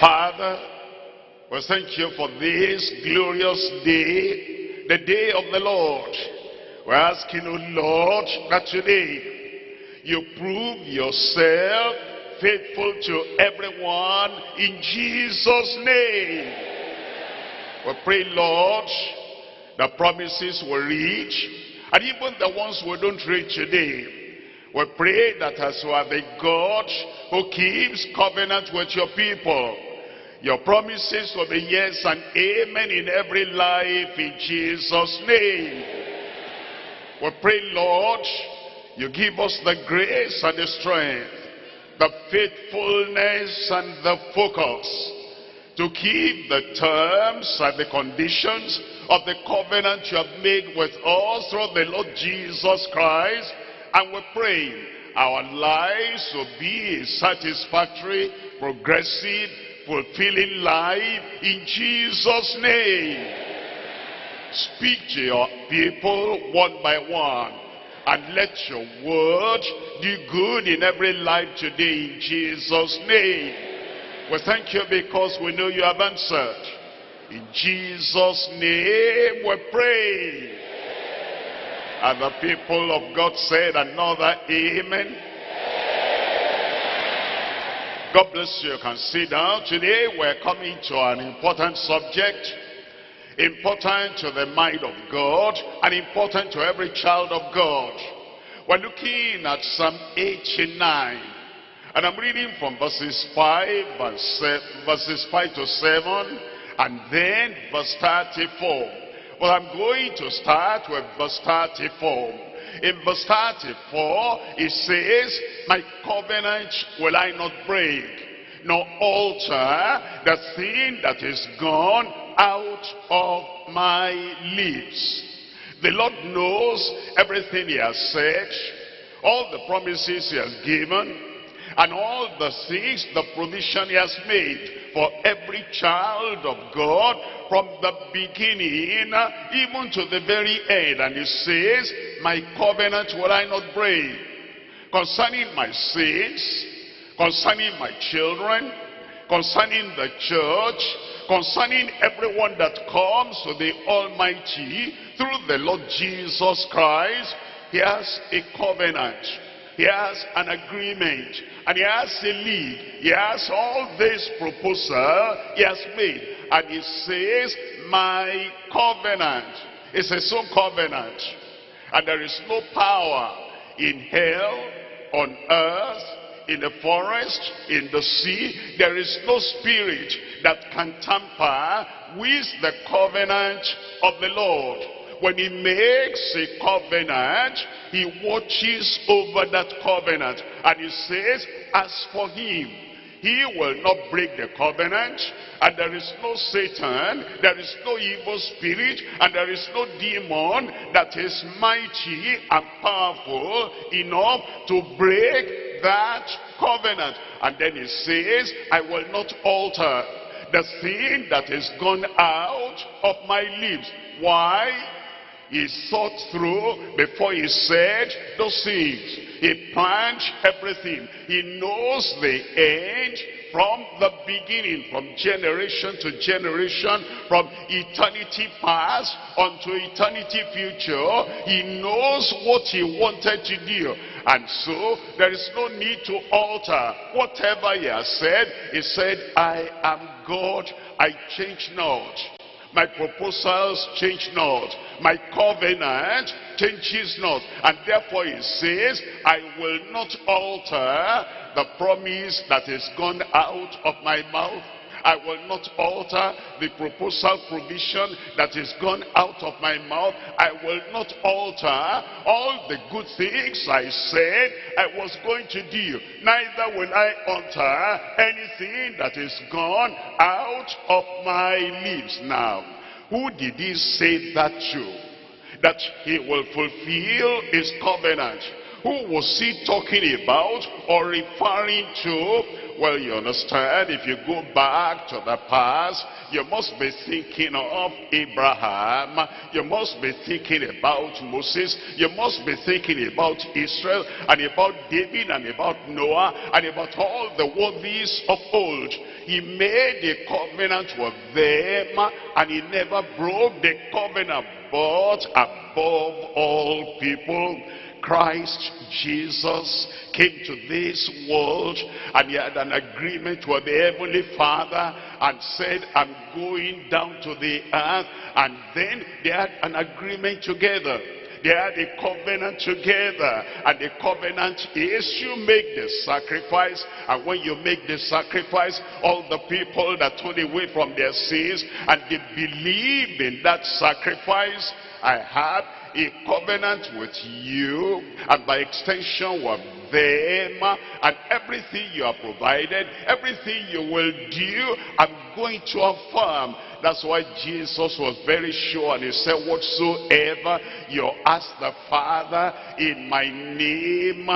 Father, we thank you for this glorious day, the day of the Lord. We're asking, oh Lord, that today you prove yourself faithful to everyone in Jesus' name. We pray, Lord, the promises will reach, and even the ones we don't reach today. We pray that as you are the God who keeps covenant with your people, your promises will be yes and amen in every life in Jesus' name. We pray, Lord, you give us the grace and the strength, the faithfulness and the focus to keep the terms and the conditions of the covenant you have made with us through the Lord Jesus Christ. And we pray our lives will be a satisfactory, progressive, fulfilling life in Jesus' name. Speak to your people one by one and let your word do good in every life today in Jesus' name. We thank you because we know you have answered. In Jesus' name we pray. And the people of God said another amen. God bless you. You can sit down. Today we're coming to an important subject. Important to the mind of God and important to every child of God. We're looking at Psalm 89. And I'm reading from verses 5, verse, verses 5 to 7, and then verse 34. Well, I'm going to start with verse 34. In verse 34, it says, My covenant will I not break, nor alter the thing that is gone out of my lips. The Lord knows everything he has said, all the promises he has given, and all the things, the provision he has made for every child of God from the beginning even to the very end. And he says, my covenant will I not break. Concerning my sins, concerning my children, concerning the church, concerning everyone that comes to the Almighty through the Lord Jesus Christ, he has a covenant. He has an agreement. And he has a league. He has all this proposal he has made. And he says, my covenant is his own covenant. And there is no power in hell, on earth, in the forest, in the sea. There is no spirit that can tamper with the covenant of the Lord. When he makes a covenant, he watches over that covenant. And he says, as for him, he will not break the covenant. And there is no Satan, there is no evil spirit, and there is no demon that is mighty and powerful enough to break that covenant. And then he says, I will not alter the thing that is gone out of my lips. Why? He thought through before he said those things. He planned everything. He knows the end from the beginning, from generation to generation, from eternity past unto eternity future. He knows what he wanted to do. And so there is no need to alter whatever he has said. He said, I am God, I change not. My proposals change not. My covenant changes not. And therefore he says, I will not alter the promise that is gone out of my mouth. I will not alter the proposal provision that is gone out of my mouth. I will not alter all the good things I said I was going to do. Neither will I alter anything that is gone out of my lips. Now, who did he say that to? That he will fulfill his covenant. Who was he talking about or referring to Well, you understand, if you go back to the past, you must be thinking of Abraham. You must be thinking about Moses. You must be thinking about Israel and about David and about Noah and about all the worthies of old. He made a covenant with them and he never broke the covenant. But above all people, Christ Jesus came to this world and he had an agreement with the Heavenly Father and said, I'm going down to the earth. And then they had an agreement together. They had a covenant together. And the covenant is you make the sacrifice. And when you make the sacrifice, all the people that turn away from their sins and they believe in that sacrifice, I have a covenant with you and by extension with them and everything you have provided, everything you will do, I'm going to affirm. That's why Jesus was very sure and he said, whatsoever you ask the Father in my name,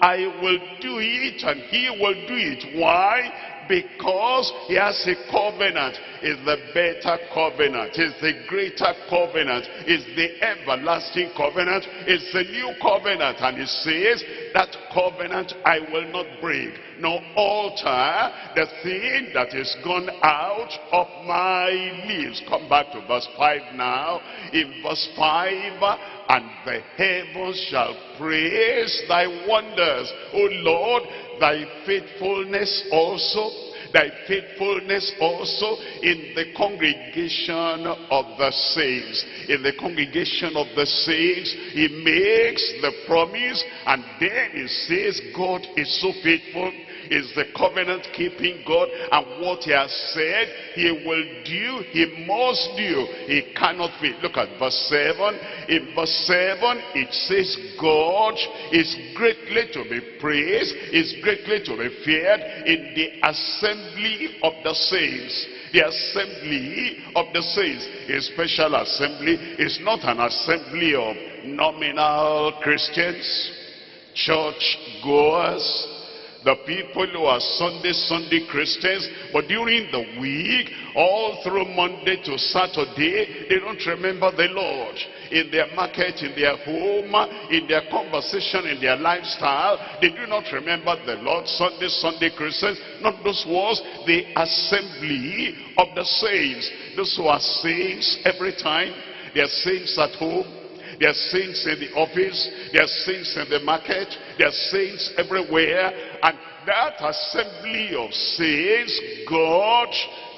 I will do it and he will do it. Why? Because he has a covenant. Is the better covenant. Is the greater covenant. Is the everlasting covenant. Is the new covenant. And he says that covenant I will not break. Nor alter the thing that is gone out of my lips. Come back to verse 5 now. In verse 5 and the heavens shall praise thy wonders o Lord thy faithfulness also thy faithfulness also in the congregation of the saints. In the congregation of the saints, he makes the promise and then he says, God is so faithful is the covenant keeping God and what he has said he will do he must do he cannot fail look at verse 7 in verse 7 it says God is greatly to be praised is greatly to be feared in the assembly of the saints. The assembly of the saints a special assembly is not an assembly of nominal Christians church goers the people who are Sunday, Sunday Christians, but during the week, all through Monday to Saturday, they don't remember the Lord. In their market, in their home, in their conversation, in their lifestyle, they do not remember the Lord. Sunday, Sunday Christians, not those was the assembly of the saints. Those who are saints every time, they are saints at home, they are saints in the office. They are saints in the market. There are saints everywhere. And that assembly of saints, God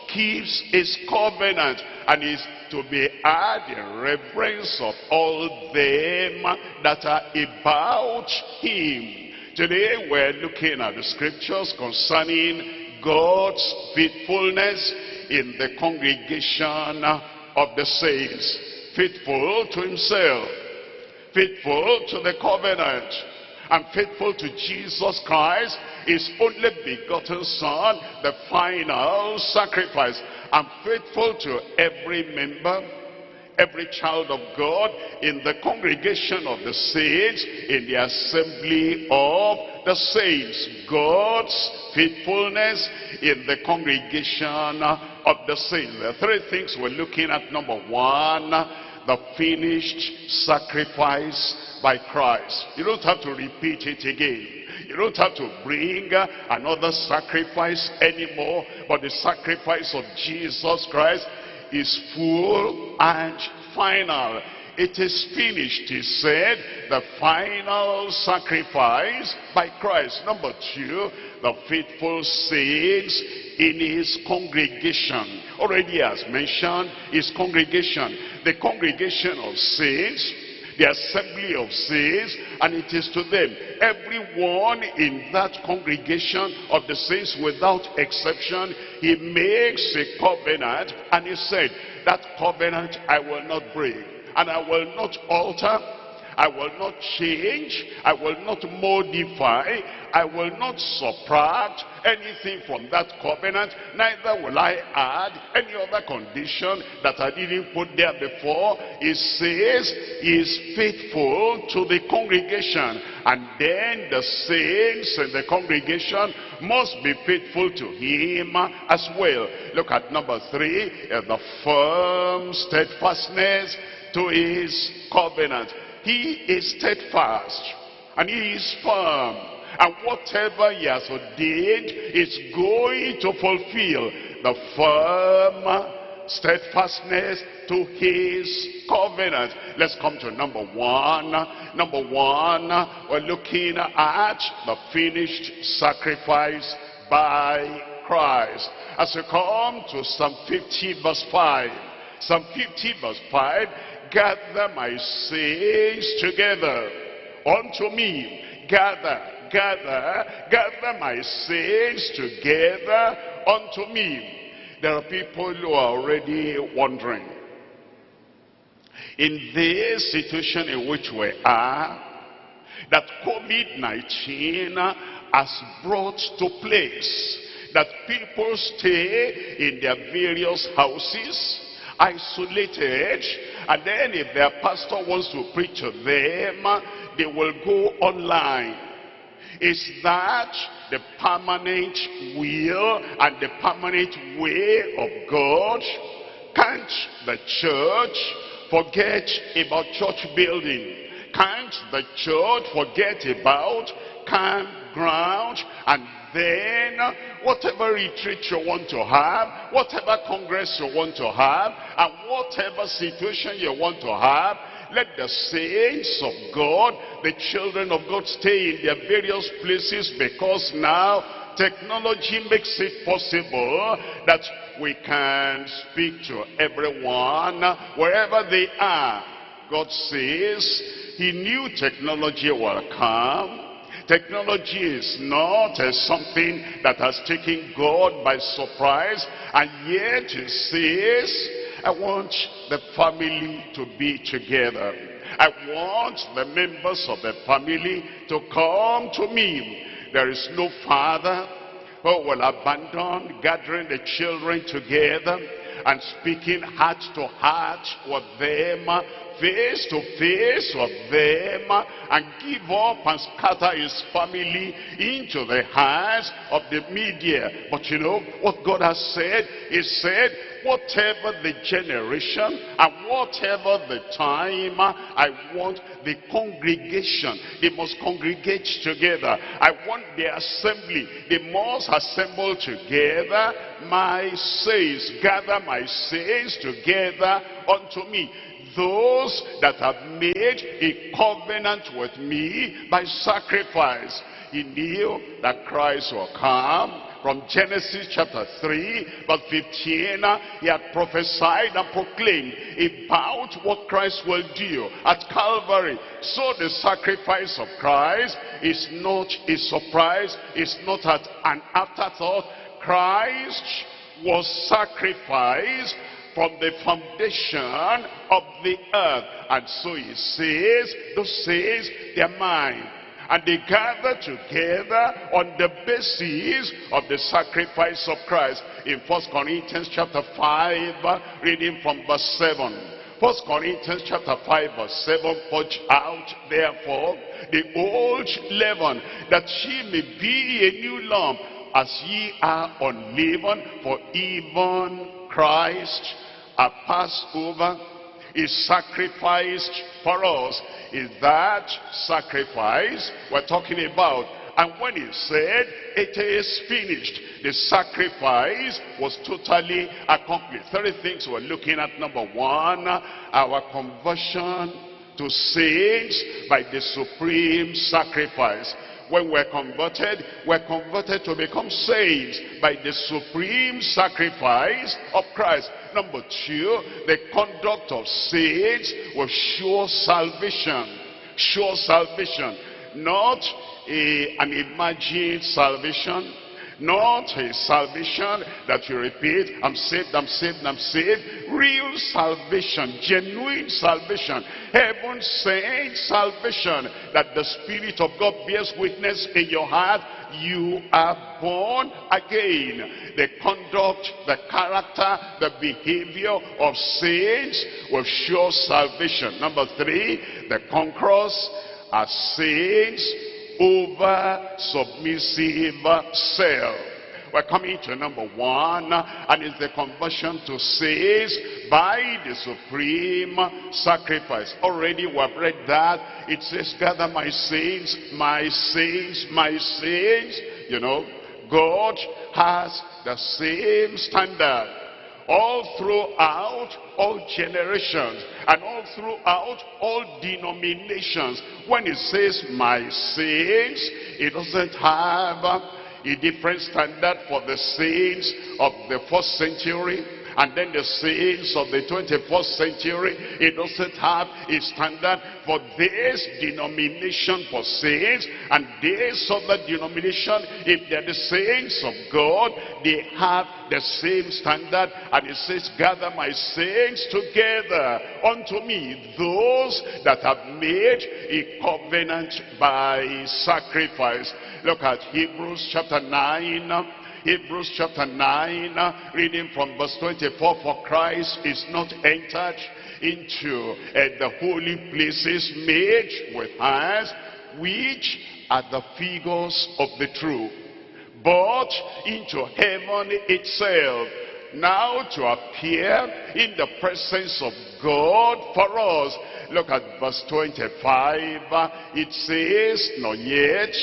keeps his covenant and is to be had in reverence of all them that are about him. Today we're looking at the scriptures concerning God's faithfulness in the congregation of the saints faithful to himself, faithful to the covenant, and faithful to Jesus Christ, his only begotten son, the final sacrifice, and faithful to every member, every child of God in the congregation of the saints, in the assembly of the saints. God's faithfulness in the congregation of the saints. The three things we're looking at. Number one, the finished sacrifice by Christ. You don't have to repeat it again. You don't have to bring another sacrifice anymore. But the sacrifice of Jesus Christ is full and final. It is finished, he said, the final sacrifice by Christ. Number two, the faithful saints in his congregation. Already as mentioned, his congregation. The congregation of saints, the assembly of saints, and it is to them. Everyone in that congregation of the saints without exception, he makes a covenant, and he said, that covenant I will not break, and I will not alter, I will not change. I will not modify. I will not subtract anything from that covenant. Neither will I add any other condition that I didn't put there before. It says he is faithful to the congregation. And then the saints in the congregation must be faithful to him as well. Look at number three, the firm steadfastness to his covenant. He is steadfast and he is firm. And whatever he has ordained is going to fulfill the firm steadfastness to his covenant. Let's come to number one. Number one, we're looking at the finished sacrifice by Christ. As we come to Psalm 50 verse 5, Psalm 50 verse 5, gather my saints together unto me. Gather, gather, gather my saints together unto me. There are people who are already wondering. In this situation in which we are, that COVID-19 has brought to place that people stay in their various houses, isolated, and then if their pastor wants to preach to them, they will go online. Is that the permanent will and the permanent way of God? Can't the church forget about church building? Can't the church forget about campground and then whatever retreat you want to have, whatever congress you want to have, and whatever situation you want to have, let the saints of God, the children of God stay in their various places because now technology makes it possible that we can speak to everyone wherever they are. God says he knew technology will come Technology is not uh, something that has taken God by surprise. And yet he says, I want the family to be together. I want the members of the family to come to me. There is no father who will abandon gathering the children together and speaking heart to heart with them face to face with them and give up and scatter his family into the hands of the media. But you know what God has said? He said, whatever the generation and whatever the time, I want the congregation. They must congregate together. I want the assembly. They must assemble together. My saints, gather my saints together unto me those that have made a covenant with me by sacrifice. He knew that Christ will come. From Genesis chapter 3, verse 15, he had prophesied and proclaimed about what Christ will do at Calvary. So the sacrifice of Christ is not a surprise, it's not an afterthought. Christ was sacrificed from the foundation of the earth. And so he says, those says, they're mine. And they gather together on the basis of the sacrifice of Christ. In First Corinthians chapter 5, reading from verse 7. First Corinthians chapter 5 verse 7, purge out therefore the old leaven, that she may be a new lump, as ye are unleavened, for even Christ, a Passover, is sacrificed for us. Is that sacrifice we're talking about? And when he said, it is finished, the sacrifice was totally accomplished. Three things we're looking at. Number one, our conversion to saints by the supreme sacrifice. When we're converted, we're converted to become saints by the supreme sacrifice of Christ. Number two, the conduct of saints will show salvation. Sure salvation. Not a, an imagined salvation. Not a salvation that you repeat, I'm saved, I'm saved, I'm saved. Real salvation, genuine salvation, heaven sent salvation that the Spirit of God bears witness in your heart. You are born again. The conduct, the character, the behavior of saints will show salvation. Number three, the conquerors are saints over submissive self. We're coming to number one, and it's the conversion to saints by the supreme sacrifice. Already we have read that. It says, gather my saints, my saints, my saints. You know, God has the same standard all throughout all generations and all throughout all denominations. When it says my saints, it doesn't have a different standard for the saints of the first century and then the saints of the 21st century, it doesn't have a standard for this denomination for saints and this other denomination. If they're the saints of God, they have the same standard. And it says, gather my saints together unto me, those that have made a covenant by sacrifice. Look at Hebrews chapter 9 Hebrews chapter 9, reading from verse 24, For Christ is not entered into uh, the holy places made with hands, which are the figures of the truth, but into heaven itself, now to appear in the presence of God for us. Look at verse 25. It says, Not yet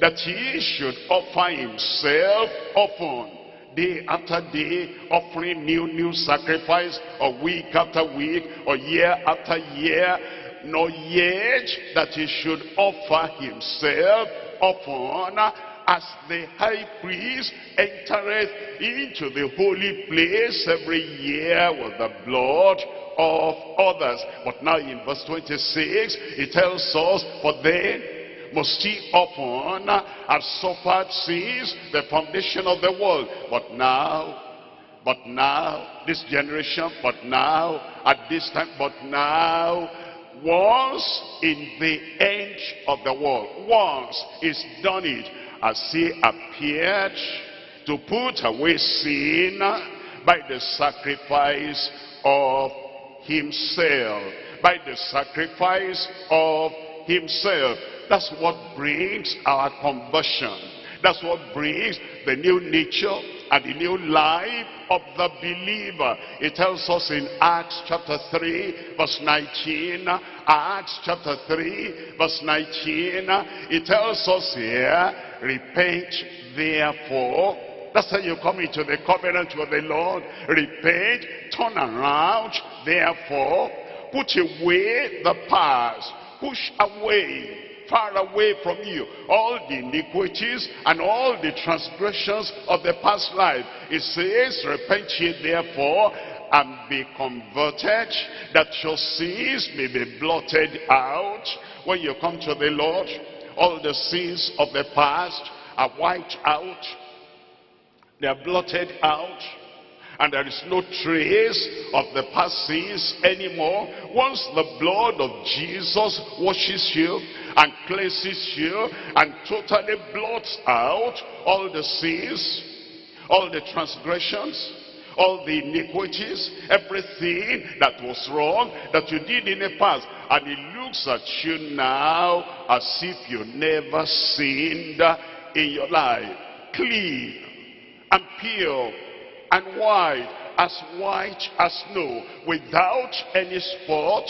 that he should offer himself often day after day offering new new sacrifice or week after week or year after year nor yet that he should offer himself often as the high priest entereth into the holy place every year with the blood of others. But now in verse 26, it tells us, For then must he often have suffered since the foundation of the world. But now, but now, this generation, but now, at this time, but now, once in the end of the world, once he's done it, as he appeared to put away sin by the sacrifice of himself, by the sacrifice of himself. That's what brings our conversion. That's what brings the new nature and the new life of the believer. It tells us in Acts chapter 3 verse 19. Acts chapter 3 verse 19. It tells us here, repent therefore that's how you come into the covenant with the Lord. Repent, turn around, therefore, put away the past, push away far away from you all the iniquities and all the transgressions of the past life. It says, repent ye therefore and be converted, that your sins may be blotted out. When you come to the Lord, all the sins of the past are wiped out. They are blotted out and there is no trace of the past sins anymore. Once the blood of Jesus washes you and cleanses you and totally blots out all the sins, all the transgressions, all the iniquities, everything that was wrong that you did in the past. And he looks at you now as if you never sinned in your life. Clean and pure and white, as white as snow, without any spot,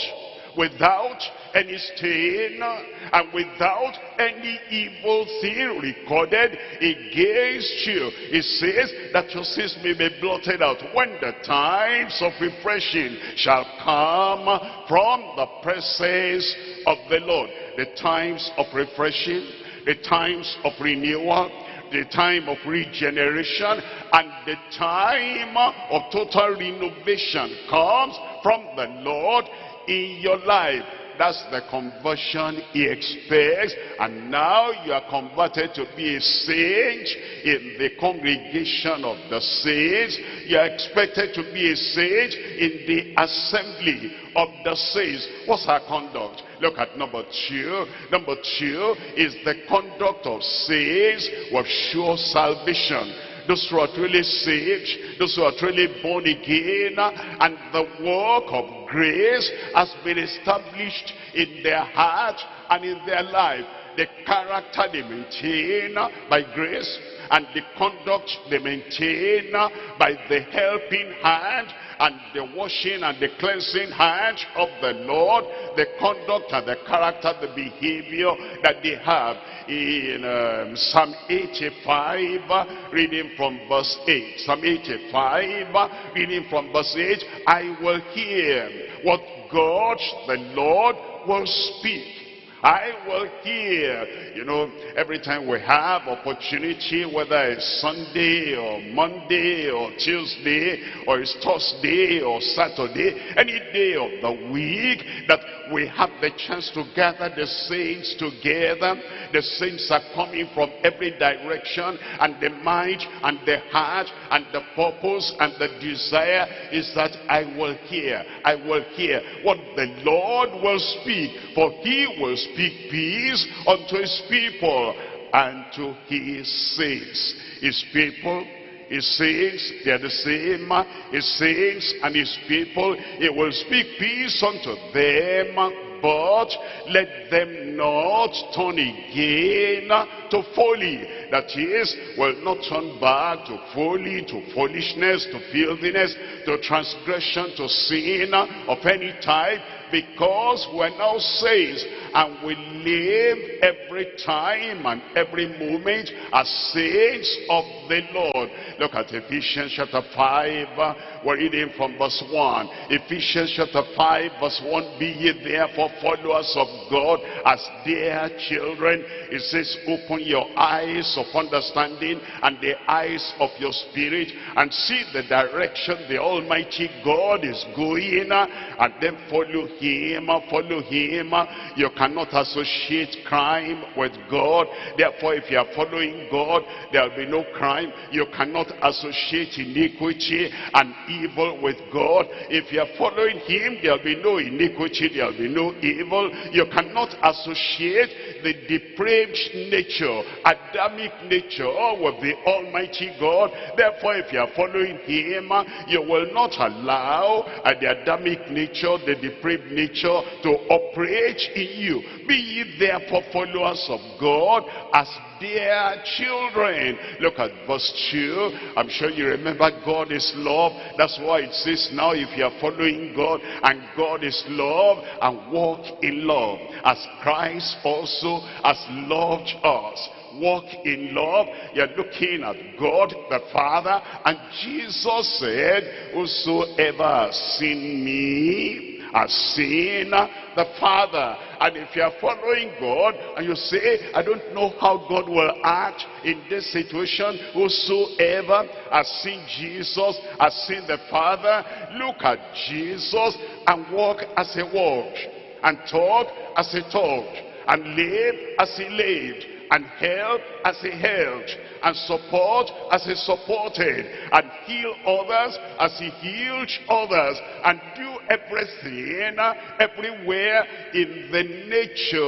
without any stain, and without any evil thing recorded against you. It says that your sins may be blotted out when the times of refreshing shall come from the presence of the Lord. The times of refreshing, the times of renewal, the time of regeneration and the time of total renovation comes from the Lord in your life. That's the conversion he expects. And now you are converted to be a saint in the congregation of the saints. You are expected to be a saint in the assembly of the saints. What's our conduct? Look at number two. Number two is the conduct of saints with sure salvation those who are truly saved, those who are truly born again, and the work of grace has been established in their heart and in their life. The character they maintain by grace and the conduct they maintain by the helping hand and the washing and the cleansing hand of the Lord, the conduct and the character, the behavior that they have in um, Psalm 85, reading from verse 8. Psalm 85, reading from verse 8, I will hear what God the Lord will speak I will hear. You know, every time we have opportunity, whether it's Sunday or Monday or Tuesday or it's Thursday or Saturday, any day of the week that we have the chance to gather the saints together. The saints are coming from every direction and the mind and the heart and the purpose and the desire is that I will hear, I will hear what the Lord will speak. For he will speak peace unto his people and to his saints. His people his saints, they are the same. His saints and his people, he will speak peace unto them, but let them not turn again to folly. That is, will not turn back to folly, to foolishness, to filthiness, to transgression, to sin of any type, because we're now saints and we live every time and every moment as saints of the Lord. Look at Ephesians chapter 5. Uh, we're reading from verse 1. Ephesians chapter 5 verse 1. Be ye therefore followers of God as dear children. It says open your eyes of understanding and the eyes of your spirit and see the direction the Almighty God is going uh, and then follow him. Follow him. You cannot associate crime with God. Therefore, if you are following God, there will be no crime. You cannot associate iniquity and evil with God. If you are following him, there will be no iniquity, there will be no evil. You cannot associate the depraved nature, Adamic nature with the Almighty God. Therefore, if you are following him, you will not allow the Adamic nature, the depraved nature to operate in you. Be ye therefore followers of God as dear children. Look at verse 2. I'm sure you remember God is love. That's why it says now if you are following God and God is love and walk in love as Christ also has loved us walk in love. You're looking at God the Father. And Jesus said, Whosoever has seen me has seen the Father. And if you are following God and you say, I don't know how God will act in this situation, whosoever has seen Jesus, has seen the Father, look at Jesus and walk as he walked, and talk as he talked, and live as he lived, and help as he helped, and support as he supported, and heal others as he healed others, and do everything, everywhere in the nature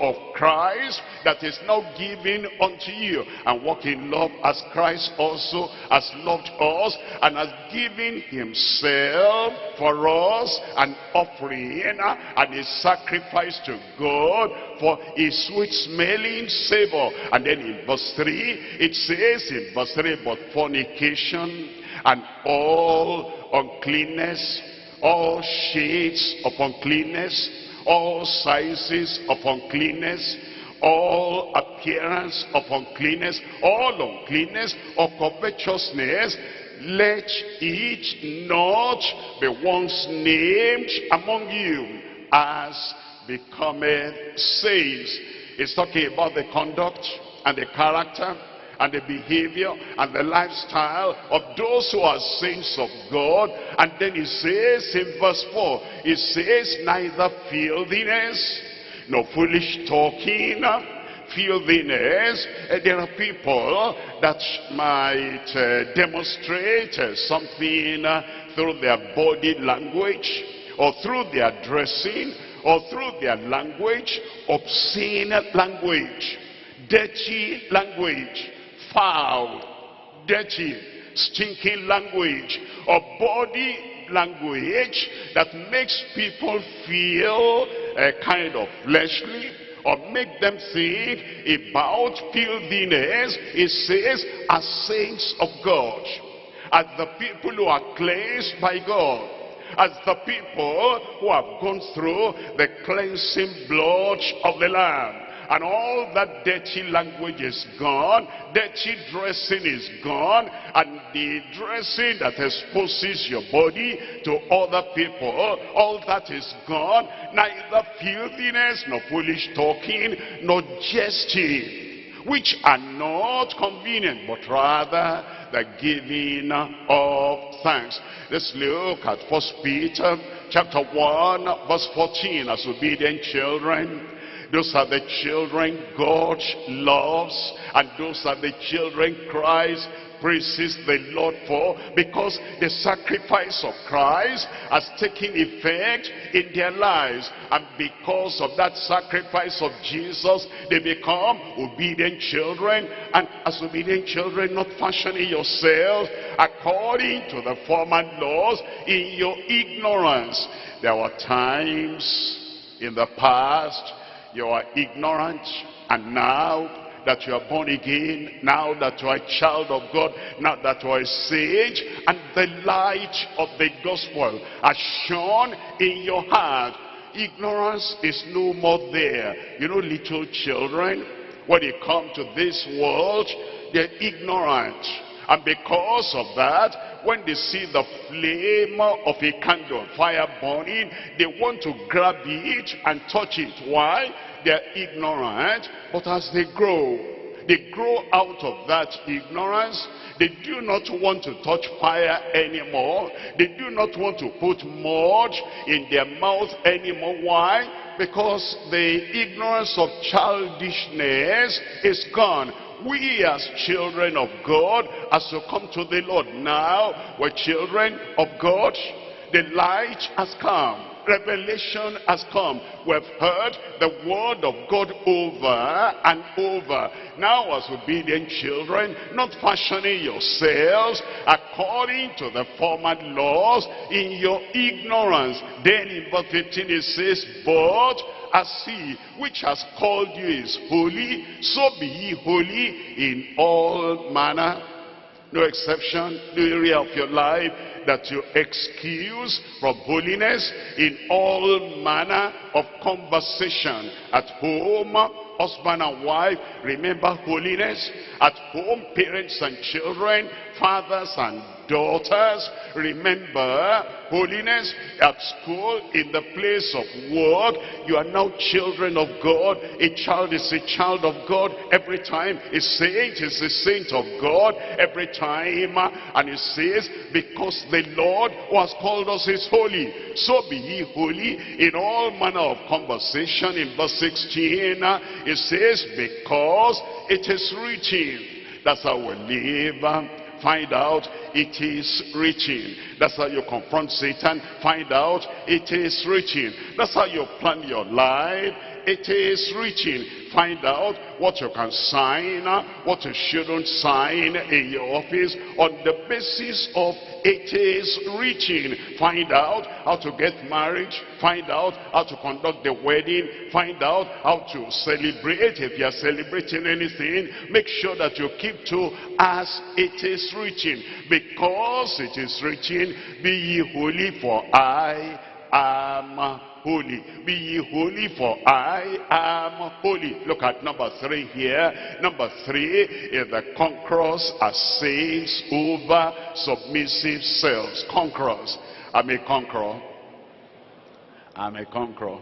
of Christ that is now given unto you. And walk in love as Christ also has loved us and has given himself for us an offering and a sacrifice to God for a sweet smelling savor. And then in verse 3, it says in verse 3, but fornication and all uncleanness all shades of uncleanness, all sizes of uncleanness, all appearance of uncleanness, all uncleanness or covetousness, let each not be once named among you as becometh saints. It's talking about the conduct and the character and the behavior and the lifestyle of those who are saints of God. And then he says in verse 4, he says, neither filthiness, nor foolish talking, filthiness. Uh, there are people that might uh, demonstrate uh, something through their body language, or through their dressing, or through their language, obscene language, dirty language, foul, dirty, stinking language, or body language that makes people feel a kind of fleshly or make them think about filthiness. It says, as saints of God, as the people who are cleansed by God, as the people who have gone through the cleansing blood of the Lamb and all that dirty language is gone, dirty dressing is gone, and the dressing that exposes your body to other people, all that is gone, neither filthiness, nor foolish talking, nor jesting, which are not convenient, but rather the giving of thanks. Let's look at First Peter chapter 1, verse 14, as obedient children those are the children God loves. And those are the children Christ praises the Lord for because the sacrifice of Christ has taken effect in their lives and because of that sacrifice of Jesus they become obedient children and as obedient children not fashioning yourselves according to the former laws in your ignorance there were times in the past you are ignorant and now that you are born again, now that you are a child of God, now that you are a sage, and the light of the gospel has shone in your heart. Ignorance is no more there. You know, little children, when they come to this world, they're ignorant. And because of that, when they see the flame of a candle, fire burning, they want to grab it and touch it. Why? They're ignorant, but as they grow, they grow out of that ignorance. They do not want to touch fire anymore. They do not want to put mud in their mouth anymore. Why? Because the ignorance of childishness is gone we as children of God, as to come to the Lord now, we're children of God, the light has come. Revelation has come. We've heard the word of God over and over. Now as obedient children, not fashioning yourselves according to the former laws in your ignorance. Then in verse 15 it says, But as he which has called you is holy, so be ye holy in all manner. No exception, no area of your life that you excuse from holiness in all manner of conversation at home, husband and wife, remember holiness. At home, parents and children, fathers and daughters, remember holiness at school, in the place of work. You are now children of God. A child is a child of God. Every time a saint is a saint of God. Every time, uh, and it says, because the Lord who has called us is holy. So be ye holy in all manner of conversation. In verse 16, uh, it says, because it is written. That's how we live uh, find out it is reaching. That's how you confront Satan. Find out it is reaching. That's how you plan your life. It is reaching. Find out what you can sign, what you shouldn't sign in your office on the basis of it is reaching. Find out how to get married. Find out how to conduct the wedding. Find out how to celebrate. If you are celebrating anything, make sure that you keep to as it is reaching. Because it is reaching, be ye holy for I am holy. Be ye holy for I am holy. Look at number three here. Number three is the conquerors are saints over submissive selves. Conquerors. I'm a conqueror. I'm a conqueror.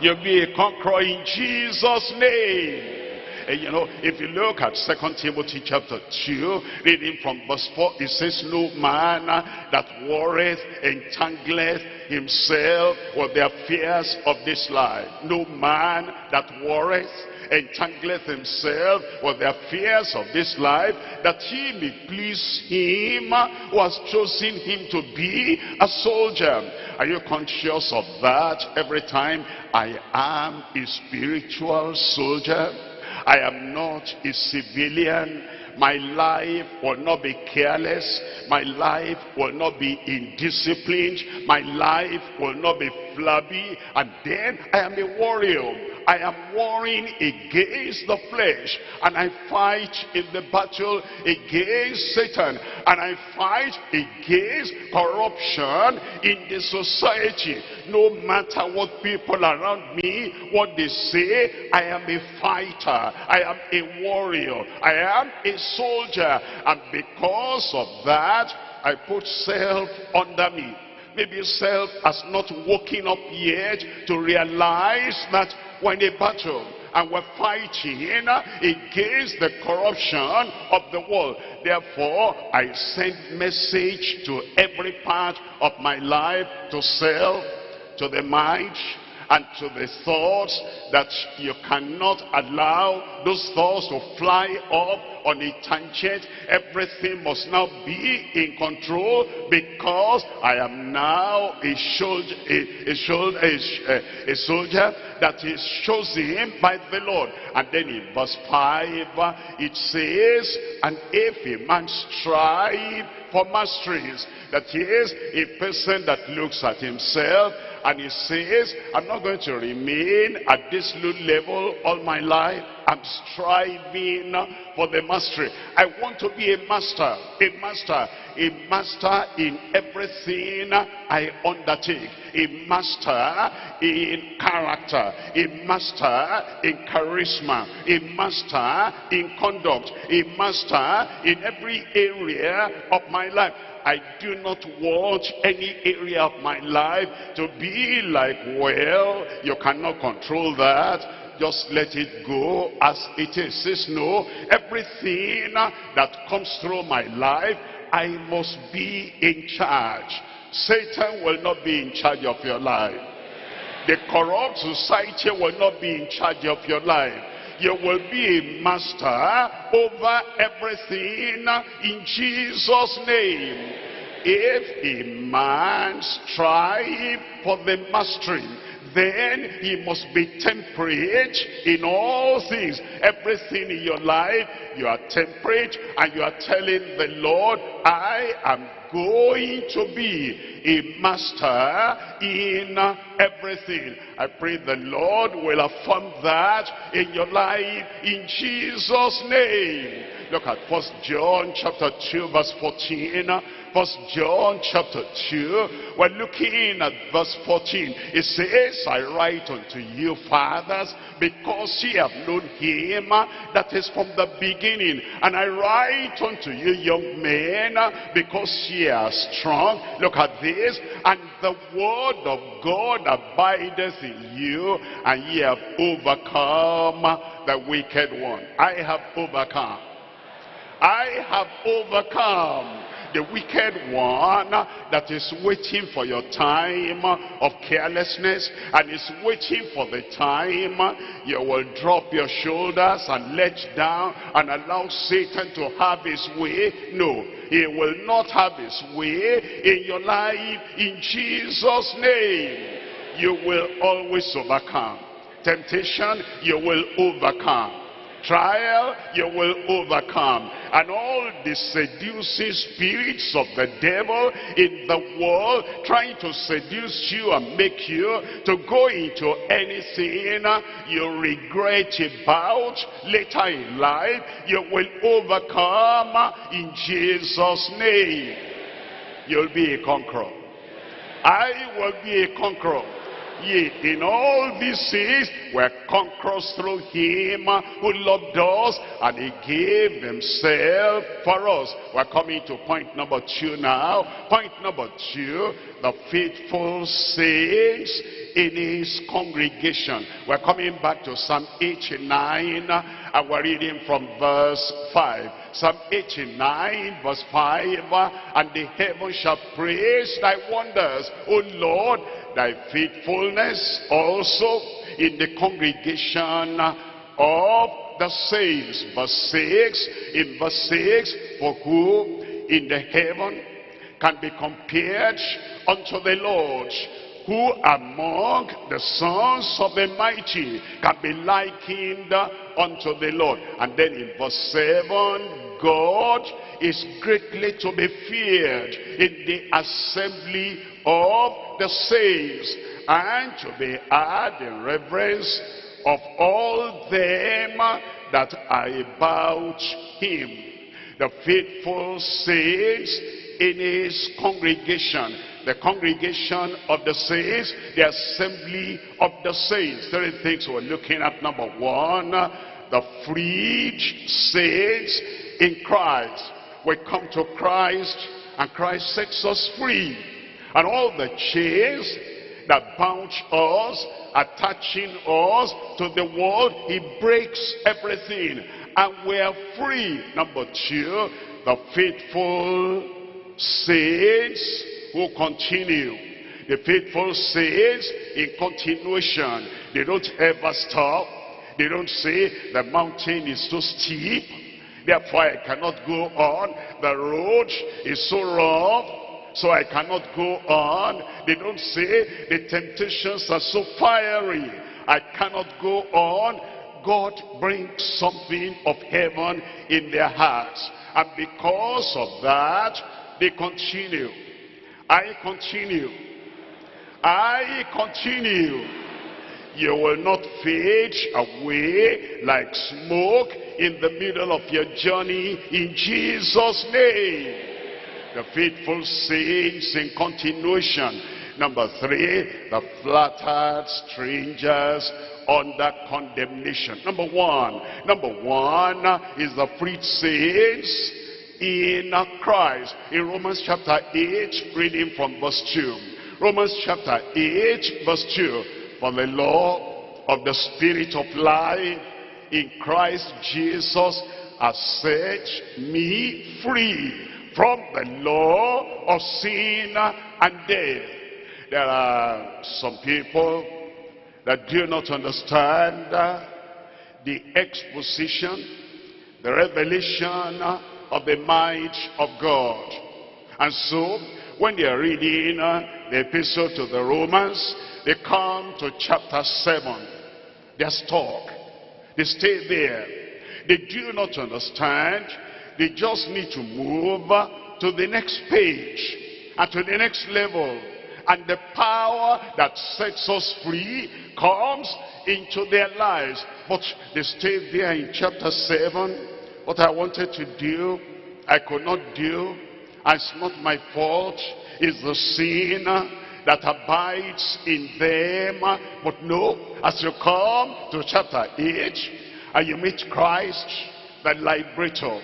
You'll be a conqueror in Jesus' name. And you know, if you look at Second Timothy chapter 2, reading from verse 4, it says, No man that worrieth entangleth himself with the affairs of this life. No man that worrieth entangleth himself with the affairs of this life, that he may please him who has chosen him to be a soldier. Are you conscious of that every time? I am a spiritual soldier. I am not a civilian. My life will not be careless. My life will not be indisciplined. My life will not be flabby. And then I am a warrior. I am warring against the flesh. And I fight in the battle against Satan. And I fight against corruption in the society. No matter what people around me, what they say, I am a fighter. I am a warrior. I am a soldier. And because of that, I put self under me. Maybe self has not woken up yet to realize that we're in a battle and we're fighting against the corruption of the world. Therefore, I send message to every part of my life, to self, to the mind, and to the thoughts that you cannot allow those thoughts to fly up on a tangent. Everything must now be in control because I am now a soldier, a, a, soldier, a, a soldier that is chosen by the Lord. And then in verse 5, it says, And if a man strive for masteries, that he is a person that looks at himself and he says, I'm not going to remain at this low level all my life. I'm striving for the mastery. I want to be a master, a master, a master in everything I undertake. A master in character, a master in charisma, a master in conduct, a master in every area of my life. I do not want any area of my life to be like, well, you cannot control that. Just let it go as it is. Says no, everything that comes through my life, I must be in charge. Satan will not be in charge of your life. The corrupt society will not be in charge of your life you will be a master over everything in Jesus' name. If a man strive for the mastery, then he must be temperate in all things. Everything in your life, you are temperate and you are telling the Lord, I am going to be a master in everything. I pray the Lord will affirm that in your life in Jesus' name. Look at First John chapter 2 verse 14. First John chapter 2, we're looking at verse 14. It says, I write unto you, fathers, because ye have known him that is from the beginning. And I write unto you, young men, because ye are strong. Look at this. And the word of God abideth in you, and ye have overcome the wicked one. I have overcome. I have overcome the wicked one that is waiting for your time of carelessness and is waiting for the time you will drop your shoulders and let down and allow Satan to have his way. No, he will not have his way in your life in Jesus' name. You will always overcome. Temptation, you will overcome trial, you will overcome. And all the seducing spirits of the devil in the world trying to seduce you and make you to go into anything you regret about later in life, you will overcome in Jesus' name. You'll be a conqueror. I will be a conqueror ye in all these things were conquerors through him who loved us and he gave himself for us. We're coming to point number two now. Point number two, the faithful saints in his congregation. We're coming back to Psalm 89 And we're reading from verse 5. Psalm 89 verse 5. And the heavens shall praise thy wonders, O Lord, thy faithfulness also in the congregation of the saints. Verse 6. In verse 6. For who in the heaven can be compared unto the Lord? Who among the sons of the mighty can be likened unto the Lord? And then in verse 7, God is greatly to be feared in the assembly of the saints and to be had in reverence of all them that are about him. The faithful saints in his congregation the congregation of the saints, the assembly of the saints. Three things we're looking at. Number one, the freed saints in Christ. We come to Christ and Christ sets us free. And all the chains that bound us, attaching us to the world, he breaks everything. And we are free. Number two, the faithful saints who continue. The faithful saints in continuation. They don't ever stop. They don't say the mountain is too steep. Therefore I cannot go on. The road is so rough. So I cannot go on. They don't say the temptations are so fiery. I cannot go on. God brings something of heaven in their hearts. And because of that, they continue. I continue. I continue. You will not fade away like smoke in the middle of your journey in Jesus' name. The faithful saints in continuation. Number three, the flattered strangers under condemnation. Number one, number one is the freed saints in Christ. In Romans chapter 8, reading from verse 2. Romans chapter 8, verse 2. For the law of the Spirit of life in Christ Jesus has set me free from the law of sin and death. There are some people that do not understand the exposition, the revelation of the might of God. And so, when they are reading the epistle to the Romans, they come to chapter 7. They're stuck. They stay there. They do not understand. They just need to move to the next page and to the next level. And the power that sets us free comes into their lives. But they stay there in chapter 7 what I wanted to do, I could not do. It's not my fault. It's the sin that abides in them. But no, as you come to chapter 8, and you meet Christ, the liberator,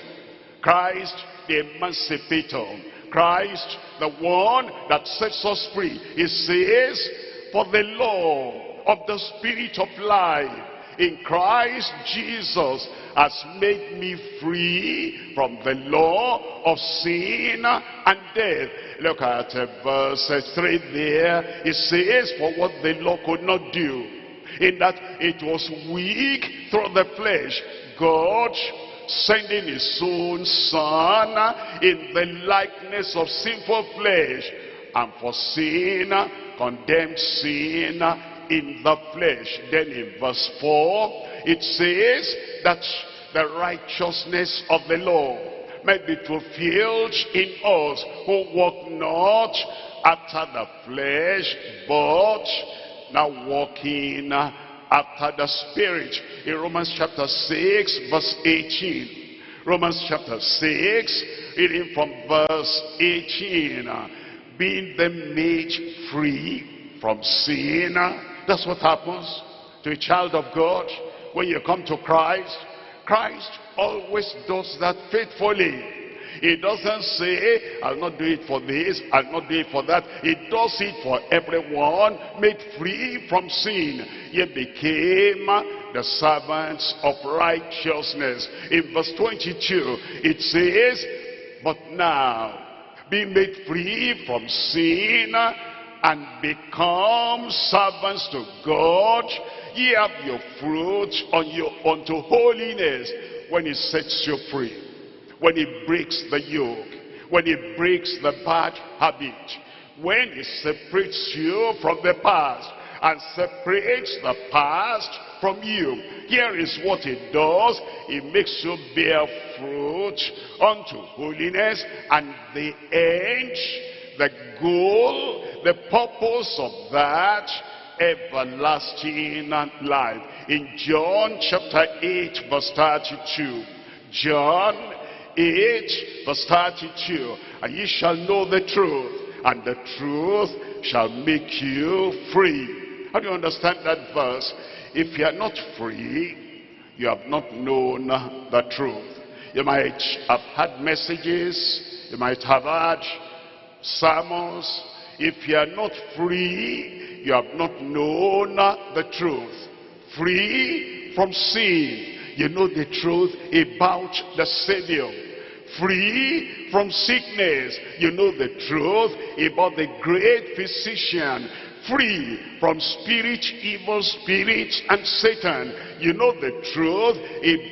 Christ, the emancipator, Christ, the one that sets us free. He says, for the law of the Spirit of life in Christ Jesus has made me free from the law of sin and death. Look at uh, verse 3 there. It says, for what the law could not do, in that it was weak through the flesh, God sending his own son in the likeness of sinful flesh, and for sin, condemned sin in the flesh. Then in verse 4, it says that the righteousness of the law may be fulfilled in us who walk not after the flesh, but now walking after the spirit. In Romans chapter 6, verse 18. Romans chapter 6, reading from verse 18. Being then made free from sin that's what happens to a child of God when you come to Christ. Christ always does that faithfully. He doesn't say, I'll not do it for this, I'll not do it for that. He does it for everyone, made free from sin. He became the servants of righteousness. In verse 22, it says, But now, be made free from sin and become servants to God. Ye have your fruit on your, unto holiness when he sets you free, when he breaks the yoke, when he breaks the bad habit, when he separates you from the past and separates the past from you. Here is what it does. It makes you bear fruit unto holiness and the end, the goal, the purpose of that everlasting life. In John chapter 8 verse 32. John 8 verse 32. And ye shall know the truth, and the truth shall make you free. How do you understand that verse? If you are not free, you have not known the truth. You might have had messages, you might have had sermons. If you are not free, you have not known the truth. Free from sin. You know the truth about the Savior. Free from sickness. You know the truth about the great physician free from spirit, evil spirits, and Satan. You know the truth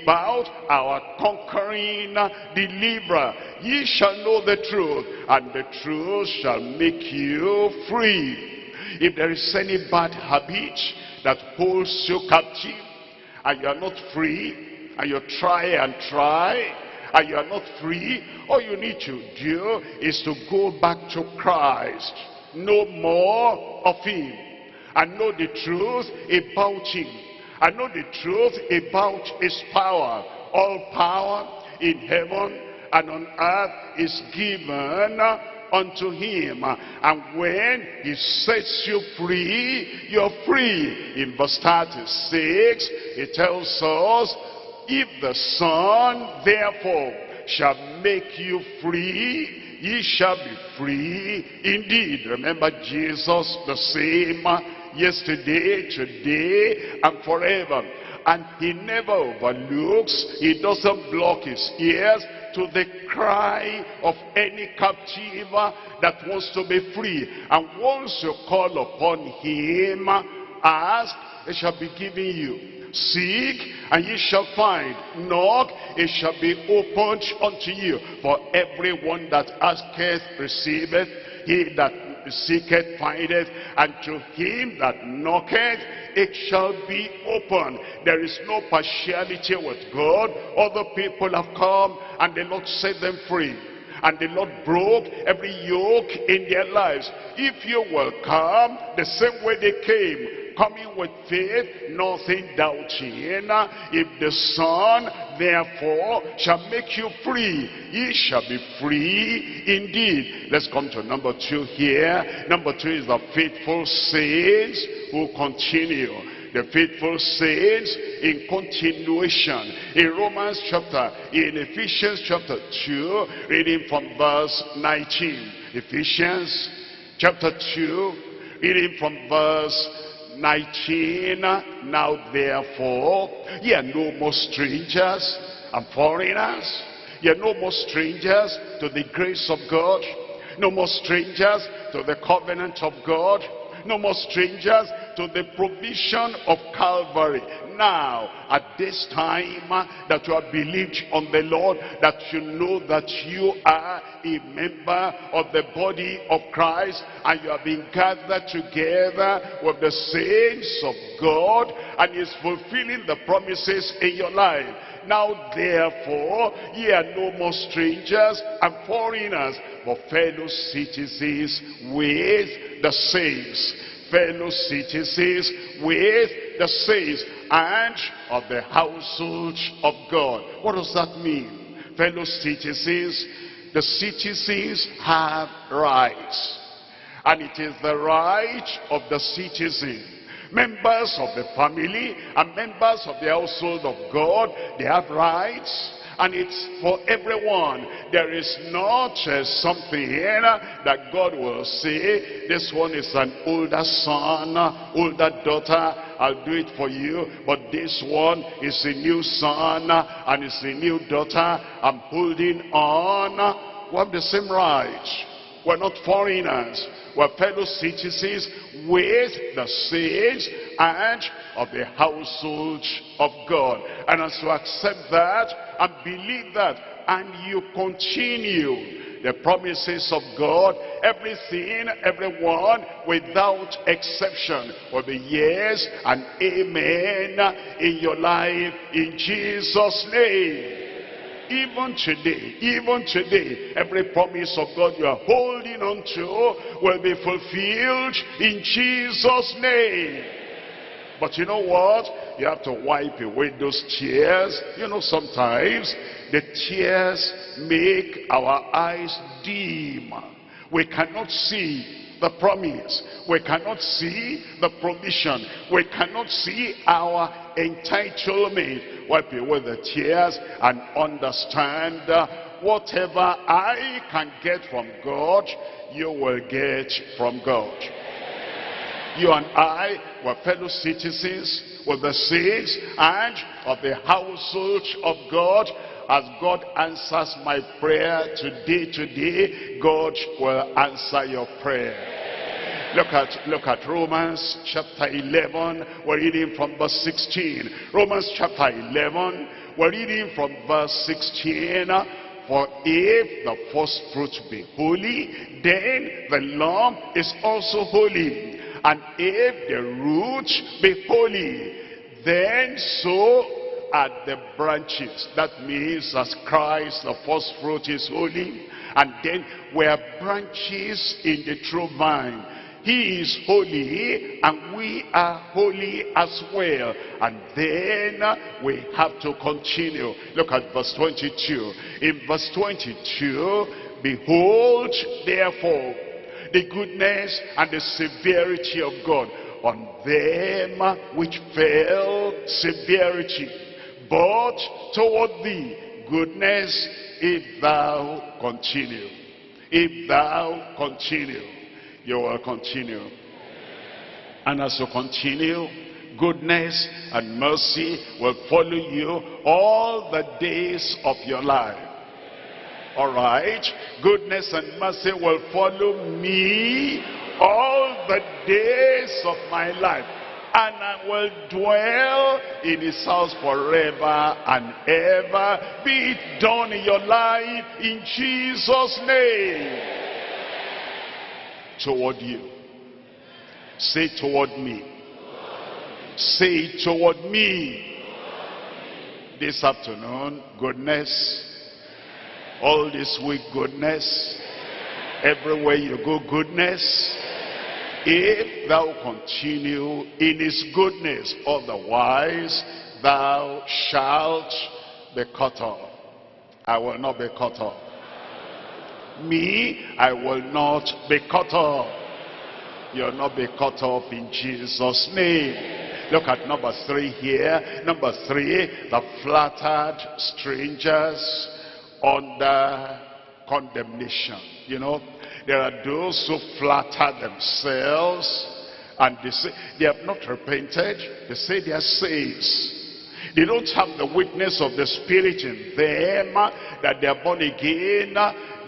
about our conquering deliverer. Ye shall know the truth, and the truth shall make you free. If there is any bad habit that holds you captive, and you are not free, and you try and try, and you are not free, all you need to do is to go back to Christ. Know more of him. And know the truth about him. And know the truth about his power. All power in heaven and on earth is given unto him and when he sets you free you're free in verse 36 he tells us if the son therefore shall make you free ye shall be free indeed. Remember Jesus the same yesterday, today, and forever. And he never overlooks, he doesn't block his ears to the cry of any captive that wants to be free. And once you call upon him, ask, it shall be given you. Seek, and ye shall find. Knock, it shall be opened unto you. For everyone that asketh receiveth, he that seeketh findeth, and to him that knocketh it shall be open. There is no partiality with God. Other people have come, and the Lord set them free and the Lord broke every yoke in their lives. If you will come the same way they came, coming with faith, nothing doubting. If the Son, therefore, shall make you free, ye shall be free indeed. Let's come to number two here. Number two is the faithful saints who continue the faithful saints in continuation. In Romans chapter, in Ephesians chapter 2, reading from verse 19. Ephesians chapter 2, reading from verse 19 now therefore ye are no more strangers and foreigners. Ye are no more strangers to the grace of god. No more strangers to the covenant of god. No more strangers to the provision of Calvary. Now, at this time uh, that you have believed on the Lord, that you know that you are a member of the body of Christ, and you have been gathered together with the saints of God, and is fulfilling the promises in your life. Now therefore, ye are no more strangers and foreigners, but fellow citizens with the saints fellow citizens with the saints and of the household of God. What does that mean? Fellow citizens, the citizens have rights. And it is the right of the citizen. Members of the family and members of the household of God, they have rights and it's for everyone. There is not uh, something here that God will say, this one is an older son, older daughter, I'll do it for you. But this one is a new son and it's a new daughter. I'm holding on. We have the same rights. We're not foreigners. We're fellow citizens with the saints and of the household of God. And as you accept that and believe that and you continue the promises of God, everything, everyone, without exception, will be yes and amen in your life in Jesus' name. Even today, even today, every promise of God you are holding on to will be fulfilled in Jesus' name. But you know what? You have to wipe away those tears. You know, sometimes the tears make our eyes dim. We cannot see the promise. We cannot see the provision. We cannot see our entitlement. Wipe away the tears and understand uh, whatever I can get from God, you will get from God. You and I were fellow citizens with the saints and of the household of God. As God answers my prayer today, today, God will answer your prayer. Look at, look at Romans chapter 11. We're reading from verse 16. Romans chapter 11. We're reading from verse 16. For if the first fruit be holy, then the lump is also holy. And if the root be holy, then so are the branches. That means as Christ, the first fruit is holy. And then we are branches in the true vine. He is holy and we are holy as well. And then we have to continue. Look at verse 22. In verse 22, Behold, therefore, the goodness and the severity of God on them which fell severity, but toward thee goodness if thou continue. If thou continue, you will continue. And as you continue, goodness and mercy will follow you all the days of your life. All right. Goodness and mercy will follow me all the days of my life. And I will dwell in his house forever and ever. Be it done in your life in Jesus' name. Toward you. Say toward me. Say toward me. This afternoon, goodness all this week goodness everywhere you go goodness if thou continue in his goodness otherwise thou shalt be cut off i will not be cut off me i will not be cut off you'll not be cut off in jesus name Look at number three here. Number three, the flattered strangers under condemnation. You know, there are those who flatter themselves and they say they have not repented. They say they are saints. They don't have the witness of the Spirit in them that they are born again.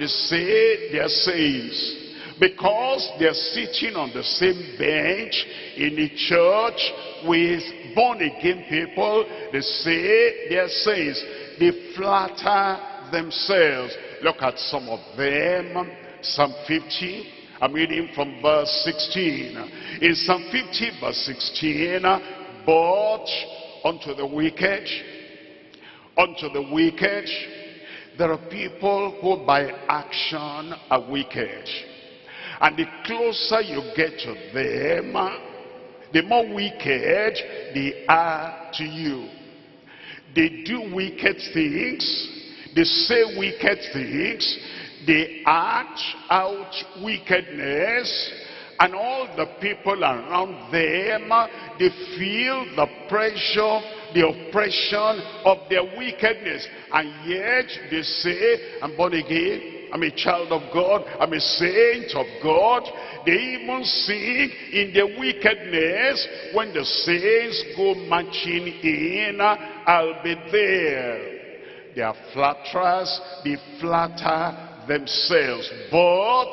They say they are saints. Because they are sitting on the same bench in a church with born again people, they say they are saints. They flatter themselves. Look at some of them. Psalm 50. I'm reading from verse 16. In Psalm 50 verse 16, but unto the wicked, unto the wicked, there are people who by action are wicked. And the closer you get to them, the more wicked they are to you. They do wicked things they say wicked things. They act out wickedness. and all the people around them, they feel the pressure, the oppression of their wickedness. And yet they say, I'm born again, I'm a child of God, I'm a saint of God. They even sing in their wickedness, when the saints go marching in, I'll be there. They are flatterers, they flatter themselves. But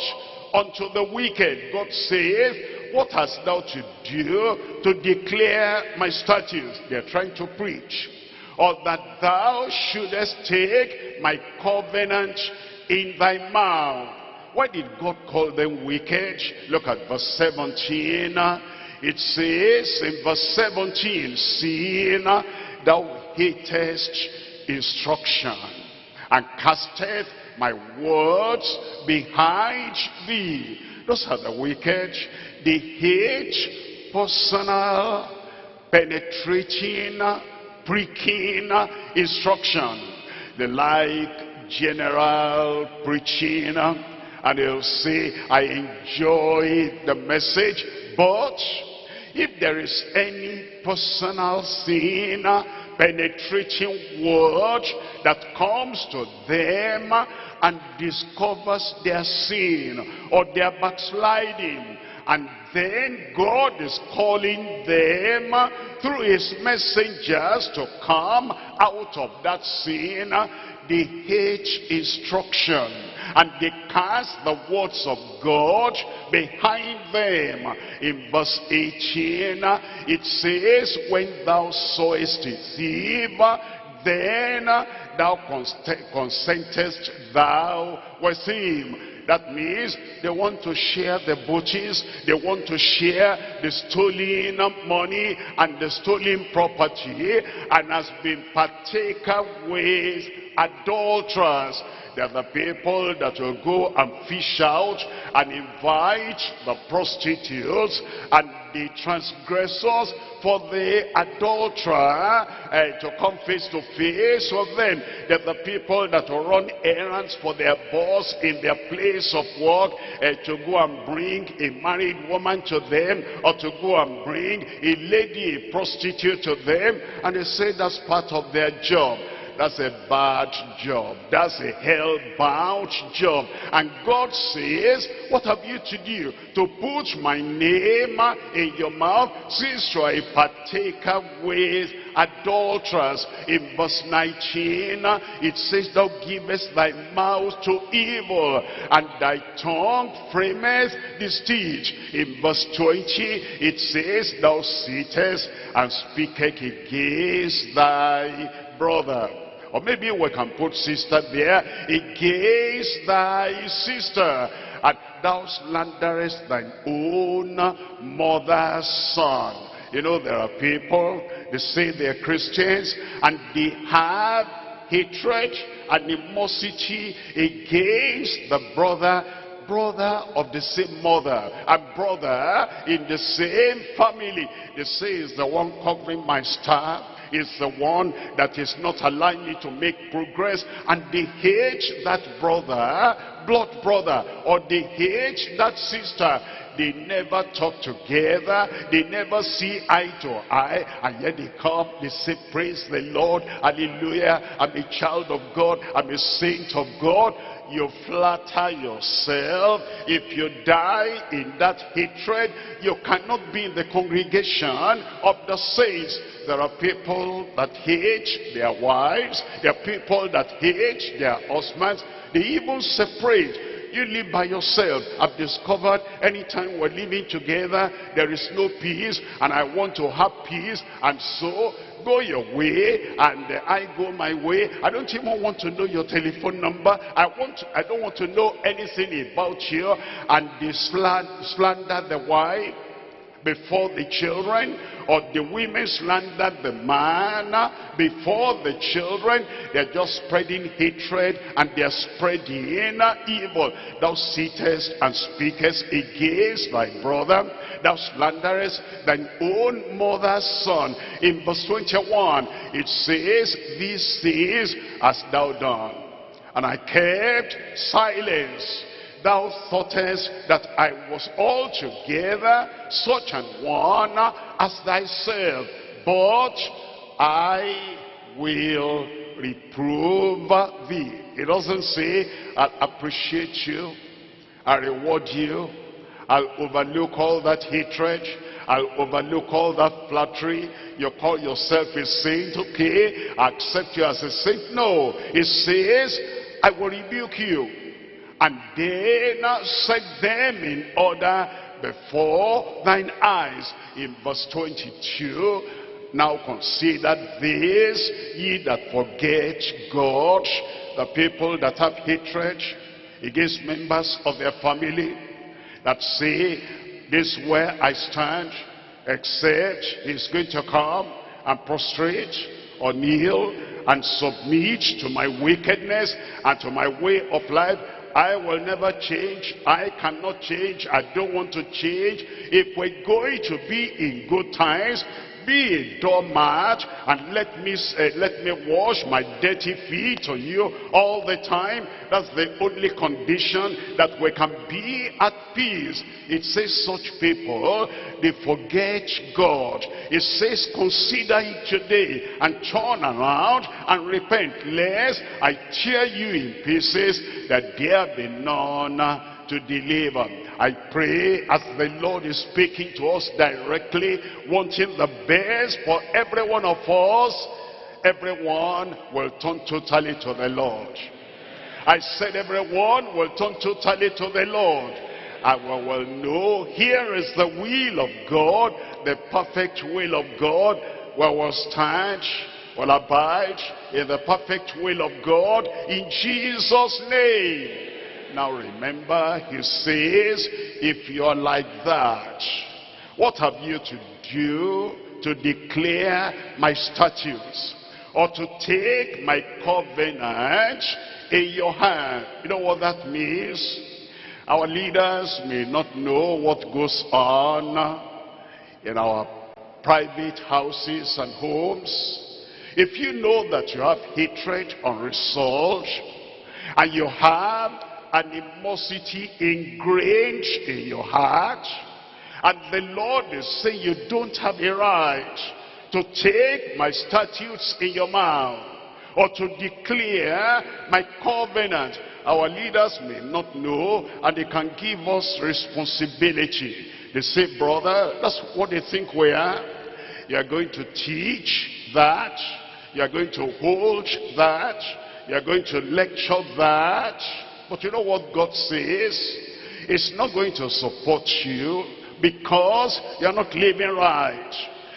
unto the wicked, God says, what hast thou to do to declare my statutes? They're trying to preach. Or that thou shouldest take my covenant in thy mouth. Why did God call them wicked? Look at verse 17. It says in verse 17, Seeing thou hatest instruction and casteth my words behind thee. Those are the wicked. They hate personal, penetrating, pricking instruction. They like general preaching and they'll say, I enjoy the message, but if there is any personal sin, penetrating word that comes to them and discovers their sin or their backsliding. And then God is calling them through his messengers to come out of that sin. They hate instruction and they cast the words of God behind them. In verse 18, it says, When thou sawest a thief, then thou consentest thou with him. That means they want to share the booties, they want to share the stolen money and the stolen property, and has been partaker with adulterers. They're the people that will go and fish out and invite the prostitutes and the transgressors for the adulterer uh, to come face to face with them. They're the people that will run errands for their boss in their place of work uh, to go and bring a married woman to them or to go and bring a lady, a prostitute to them. And they say that's part of their job. That's a bad job. That's a hell-bound job. And God says, what have you to do? To put my name in your mouth since you are a partaker with adulterers. In verse 19, it says, Thou givest thy mouth to evil, and thy tongue frameth deceit. In verse 20, it says, Thou sittest and speakest against thy brother. Or maybe we can put sister there. Against thy sister. And thou slanderest thine own mother's son. You know, there are people, they say they're Christians, and they have hatred, animosity against the brother brother of the same mother, and brother in the same family. They say is the one covering my staff, is the one that is not allowing me to make progress. And they hate that brother blood brother or they hate that sister they never talk together. They never see eye to eye. And yet they come they say praise the lord. Hallelujah. I'm a child of god. I'm a saint of god. You flatter yourself. If you die in that hatred, you cannot be in the congregation of the saints. There are people that hate their wives. There are people that hate their husbands. They even separate you live by yourself. I've discovered anytime we're living together, there is no peace, and I want to have peace, and so go your way and uh, I go my way. I don't even want to know your telephone number. I want I don't want to know anything about you. And they slander the wife before the children or the women slander the man uh, before the children. They're just spreading hatred and they're spreading uh, evil. Thou sittest and speakest against thy brother. Thou slanderest thine own mother's son. In verse 21 it says these things hast thou done. And I kept silence thou thoughtest that I was altogether such an one as thyself, but I will reprove thee. It doesn't say, I'll appreciate you, I'll reward you, I'll overlook all that hatred, I'll overlook all that flattery. You call yourself a saint, okay, I accept you as a saint. No, it says, I will rebuke you. And they then set them in order before thine eyes. In verse 22, now consider this, ye that forget God, the people that have hatred against members of their family, that say, this where I stand, except he's going to come and prostrate or kneel and submit to my wickedness and to my way of life. I will never change. I cannot change. I don't want to change. If we're going to be in good times, be a doormat and let me uh, let me wash my dirty feet on you all the time. That's the only condition that we can be at peace. It says such people they forget god. It says consider it today and turn around and repent lest i tear you in pieces that there be none to deliver. I pray as the Lord is speaking to us directly, wanting the best for every one of us, everyone will turn totally to the Lord. I said everyone will turn totally to the Lord. I will know here is the will of God, the perfect will of God, will stand, will abide in the perfect will of God in Jesus' name. Now remember, he says, if you're like that, what have you to do to declare my statutes? Or to take my covenant in your hand? You know what that means? Our leaders may not know what goes on in our private houses and homes. If you know that you have hatred unresolved, and you have animosity ingrained in your heart. And the Lord is saying you don't have a right to take my statutes in your mouth or to declare my covenant. Our leaders may not know and they can give us responsibility. They say, brother, that's what they think we are. You are going to teach that. You are going to hold that. You are going to lecture that. But you know what God says? It's not going to support you because you're not living right.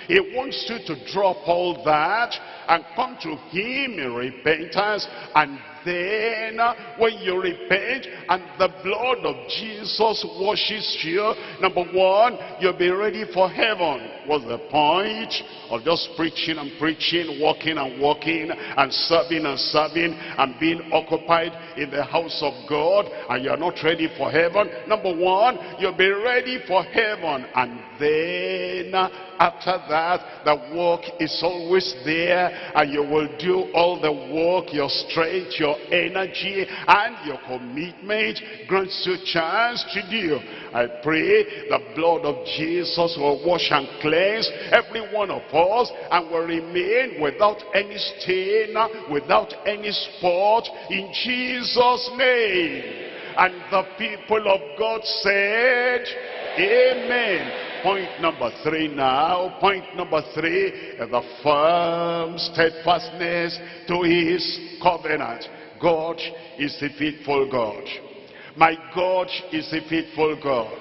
He wants you to drop all that and come to him in repentance and then uh, when you repent and the blood of Jesus washes you, number one, you'll be ready for heaven. What's the point of just preaching and preaching, walking and walking, and serving and serving, and being occupied in the house of God, and you're not ready for heaven? Number one, you'll be ready for heaven, and then after that, the work is always there, and you will do all the work, your strength, your energy, and your commitment grants you chance to do. I pray the blood of Jesus will wash and cleanse every one of us and will remain without any stain, without any spot in Jesus' name. And the people of God said, Amen. Point number three now. Point number three, the firm steadfastness to his covenant. God is a faithful God. My God is a faithful God.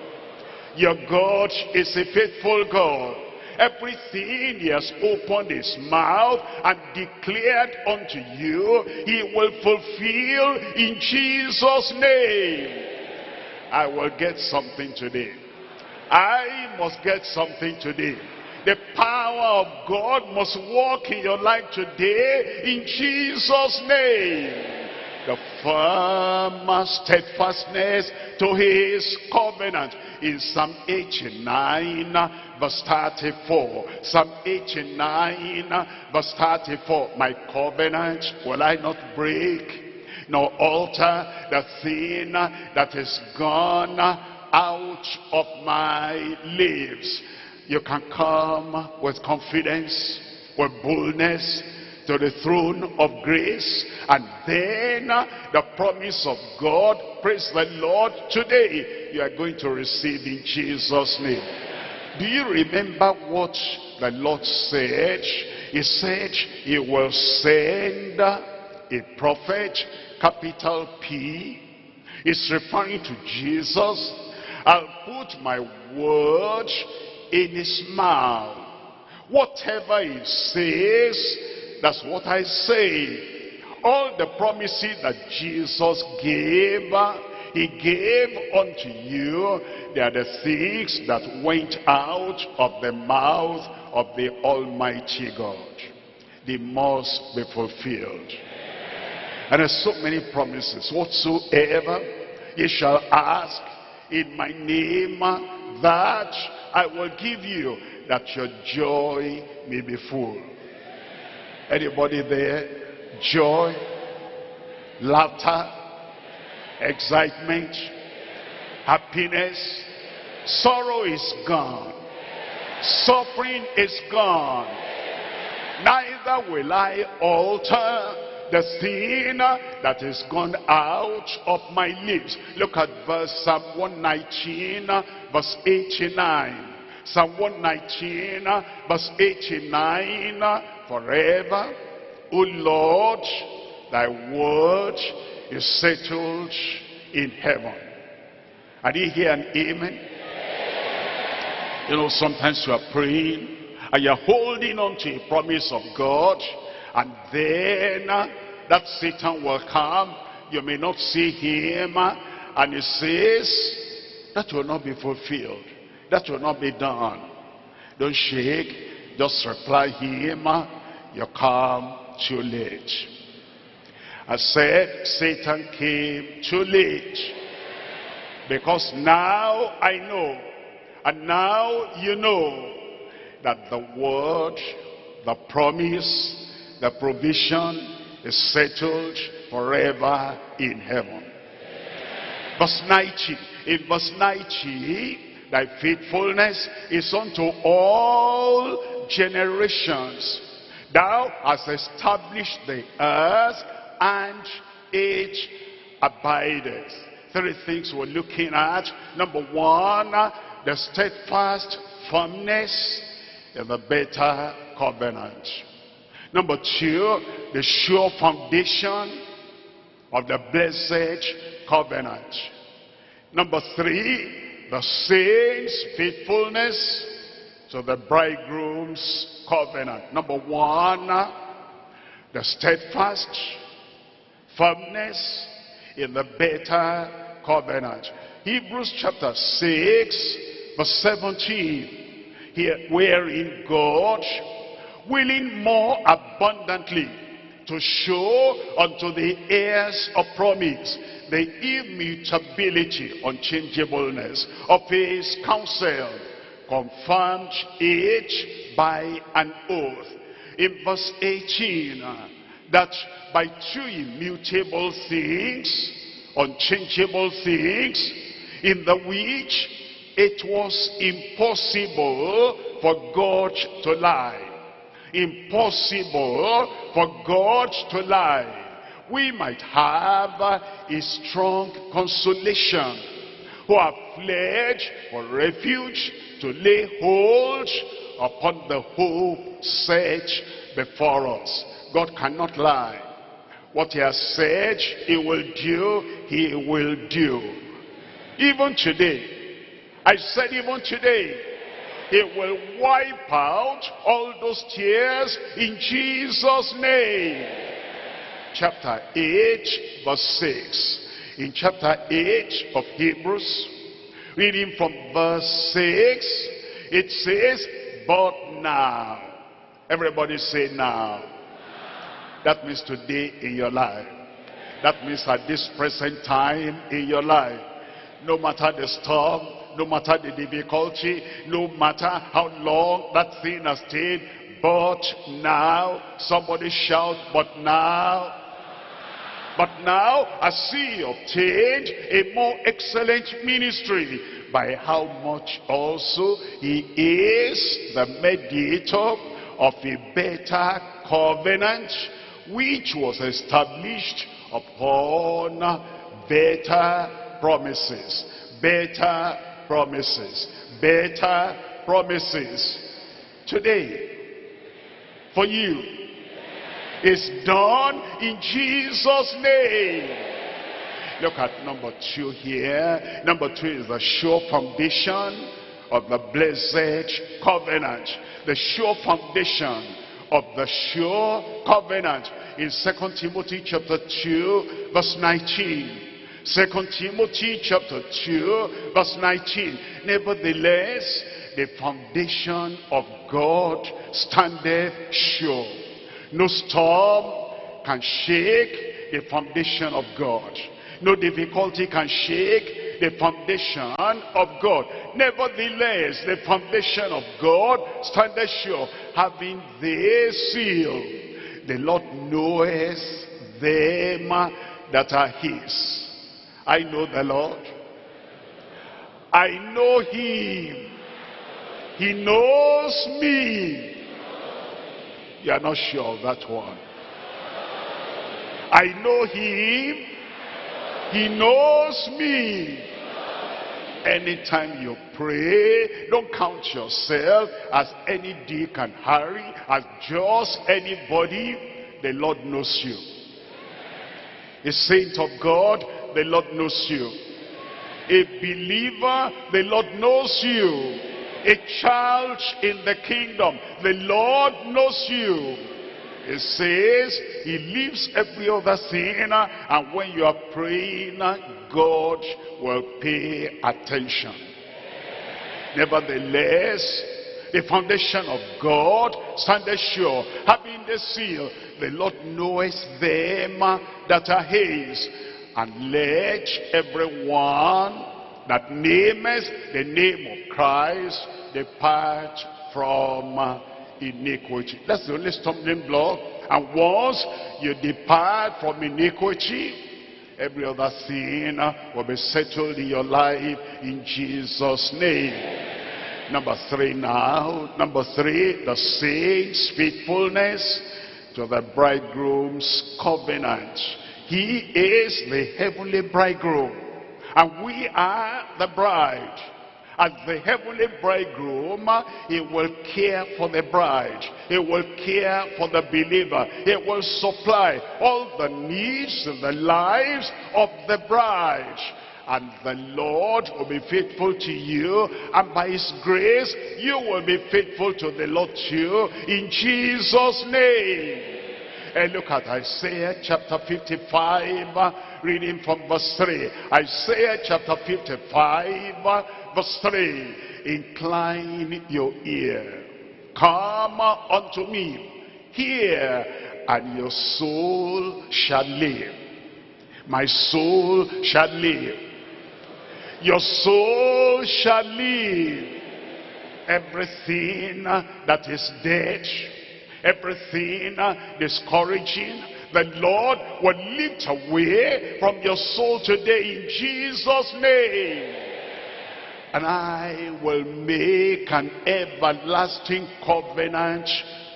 Your God is a faithful God. Everything he has opened his mouth and declared unto you, he will fulfill in Jesus' name. I will get something today. I must get something today. The power of God must work in your life today in Jesus' name the firm steadfastness to his covenant in Psalm 89 verse 34 Psalm 89 verse 34 my covenant will I not break. Nor alter the thing that is gone out of my lips. You can come with confidence, with boldness, to the throne of grace. And then the promise of God. Praise the Lord. Today you are going to receive in Jesus name do you remember what the Lord said? He said he will send a prophet capital P. Is referring to Jesus. I'll put my word in his mouth. Whatever he says that's what I say. All the promises that Jesus gave, he gave unto you, they are the things that went out of the mouth of the Almighty God. They must be fulfilled. And there's so many promises. Whatsoever ye shall ask in my name, that I will give you, that your joy may be full. Anybody there? Joy, laughter, excitement, happiness. Sorrow is gone. Suffering is gone. Neither will I alter the sin that is gone out of my lips. Look at verse Psalm 119, verse 89. Psalm 119, verse 89, forever. O Lord, thy word is settled in heaven. Are you here an amen? You know, sometimes you are praying and you're holding on to a promise of God and then uh, that Satan will come. You may not see him uh, and he says, that will not be fulfilled. That will not be done. Don't shake. Just reply him. You come too late. I said Satan came too late. Because now I know. And now you know that the word, the promise, the provision is settled forever in heaven. Verse 90. In verse 90, Thy faithfulness is unto all generations. Thou hast established the earth and it abideth. Three things we're looking at. Number one, the steadfast firmness in the better covenant. Number two, the sure foundation of the blessed covenant. Number three, the saints' faithfulness to the bridegroom's covenant. Number one, the steadfast firmness in the better covenant. Hebrews chapter 6, verse 17. Here, wherein God, willing more abundantly to show unto the heirs of promise the immutability, unchangeableness of his counsel, confirmed it by an oath. In verse 18, that by two immutable things, unchangeable things, in the which it was impossible for God to lie. Impossible for God to lie we might have a strong consolation who have fled for refuge to lay hold upon the hope set before us. God cannot lie. What he has said he will do, he will do. Even today, I said even today, he will wipe out all those tears in Jesus' name chapter 8, verse 6. In chapter 8 of Hebrews, reading from verse 6, it says, But now. Everybody say now. That means today in your life. That means at this present time in your life. No matter the storm, no matter the difficulty, no matter how long that thing has stayed, but now, somebody shout, but now, But now, as he obtained a more excellent ministry, by how much also he is the mediator of a better covenant, which was established upon better promises, better promises, better promises. Today, for you, is done in Jesus' name. Look at number two here. Number two is the sure foundation of the blessed covenant. The sure foundation of the sure covenant in Second Timothy chapter 2 verse 19. 2 Timothy chapter 2 verse 19. Nevertheless, the foundation of God standeth sure. No storm can shake the foundation of God. No difficulty can shake the foundation of God. Nevertheless, the foundation of God standeth sure, having this seal. The Lord knoweth them that are his. I know the Lord. I know him. He knows me. You are not sure of that one. I know him. He knows me. Anytime you pray, don't count yourself as any Dick and Harry, as just anybody. The Lord knows you. A saint of God, the Lord knows you. A believer, the Lord knows you. A child in the kingdom, the Lord knows you. It says he leaves every other sin and when you are praying, God will pay attention. Nevertheless, the foundation of God standeth sure, having the seal, the Lord knoweth them that are his. And let everyone that nameth the name of Christ depart from iniquity. That's the only stumbling block. And once you depart from iniquity, every other sin will be settled in your life in Jesus' name. Number three now. Number three, the saints' faithfulness to the bridegroom's covenant. He is the heavenly bridegroom. And we are the bride. As the heavenly bridegroom, he will care for the bride. He will care for the believer. He will supply all the needs in the lives of the bride. And the Lord will be faithful to you. And by his grace, you will be faithful to the Lord too. In Jesus' name. And look at Isaiah chapter 55, reading from verse 3. Isaiah chapter 55, verse 3. Incline your ear. Come unto me. Hear, and your soul shall live. My soul shall live. Your soul shall live. Everything that is dead, everything discouraging, the Lord will lift away from your soul today in Jesus' name. And I will make an everlasting covenant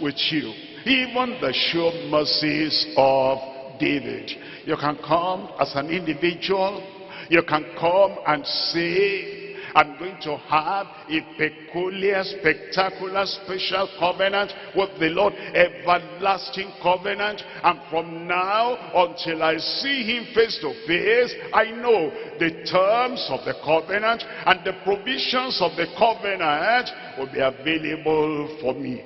with you. Even the sure mercies of David. You can come as an individual. You can come and say, I'm going to have a peculiar, spectacular, special covenant with the Lord, everlasting covenant. And from now until I see him face to face, I know the terms of the covenant and the provisions of the covenant will be available for me.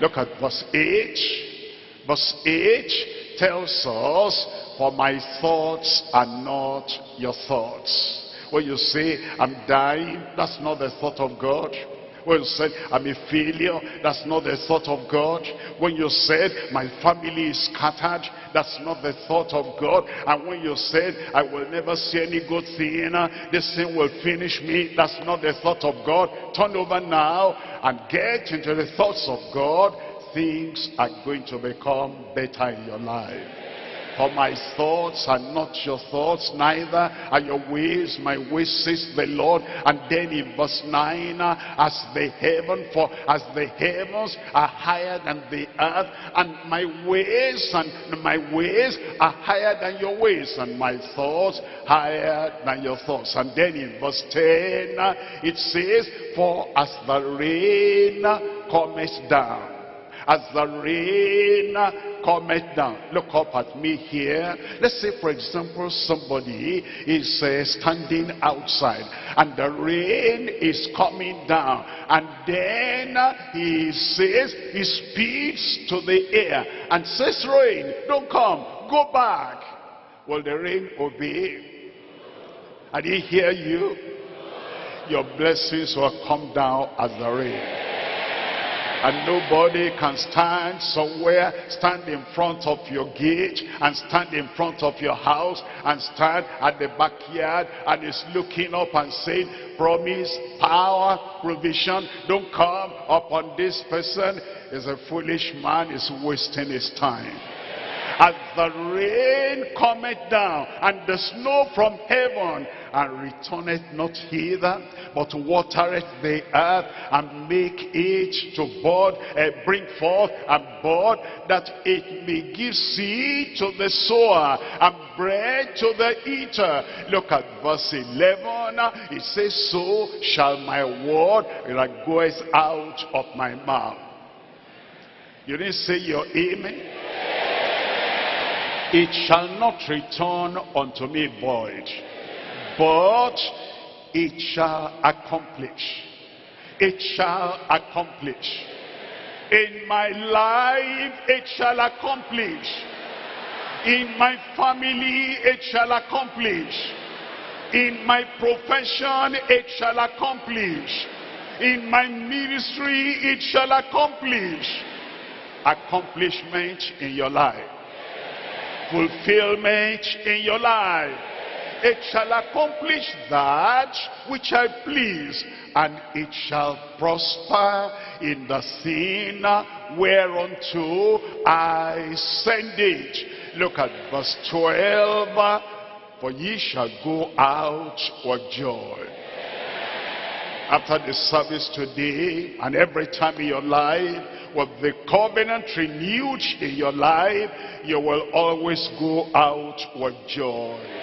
Look at verse 8. Verse 8 tells us, for my thoughts are not your thoughts. When you say, I'm dying, that's not the thought of God. When you said, I'm a failure, that's not the thought of God. When you said, my family is scattered, that's not the thought of God. And when you said, I will never see any good thing, this thing will finish me, that's not the thought of God. Turn over now and get into the thoughts of God. Things are going to become better in your life. For my thoughts are not your thoughts, neither are your ways my ways, says the Lord. And then in verse 9, as the heaven, for as the heavens are higher than the earth, and my ways and my ways are higher than your ways, and my thoughts higher than your thoughts. And then in verse 10, it says, For as the rain cometh down, as the rain cometh down. Look up at me here. Let's say, for example, somebody is uh, standing outside and the rain is coming down. And then he says, he speaks to the air and says, rain, don't come, go back. Will the rain obey? And he hear you? Your blessings will come down as the rain. And nobody can stand somewhere, stand in front of your gate, and stand in front of your house, and stand at the backyard, and is looking up and saying, promise, power, provision, don't come upon this person. Is a foolish man, is wasting his time as the rain cometh down and the snow from heaven and returneth not hither but watereth the earth and make it to bud uh, bring forth and bud that it may give seed to the sower and bread to the eater. Look at verse 11 it says so shall my word that goeth out of my mouth. You didn't say your amen? It shall not return unto me void, but it shall accomplish. It shall accomplish. In my life, it shall accomplish. In my family, it shall accomplish. In my profession, it shall accomplish. In my ministry, it shall accomplish. Accomplishment in your life fulfillment in your life. It shall accomplish that which I please, and it shall prosper in the thing whereunto I send it. Look at verse 12. For ye shall go out with joy. After the service today, and every time in your life, with the covenant renewed in your life, you will always go out with joy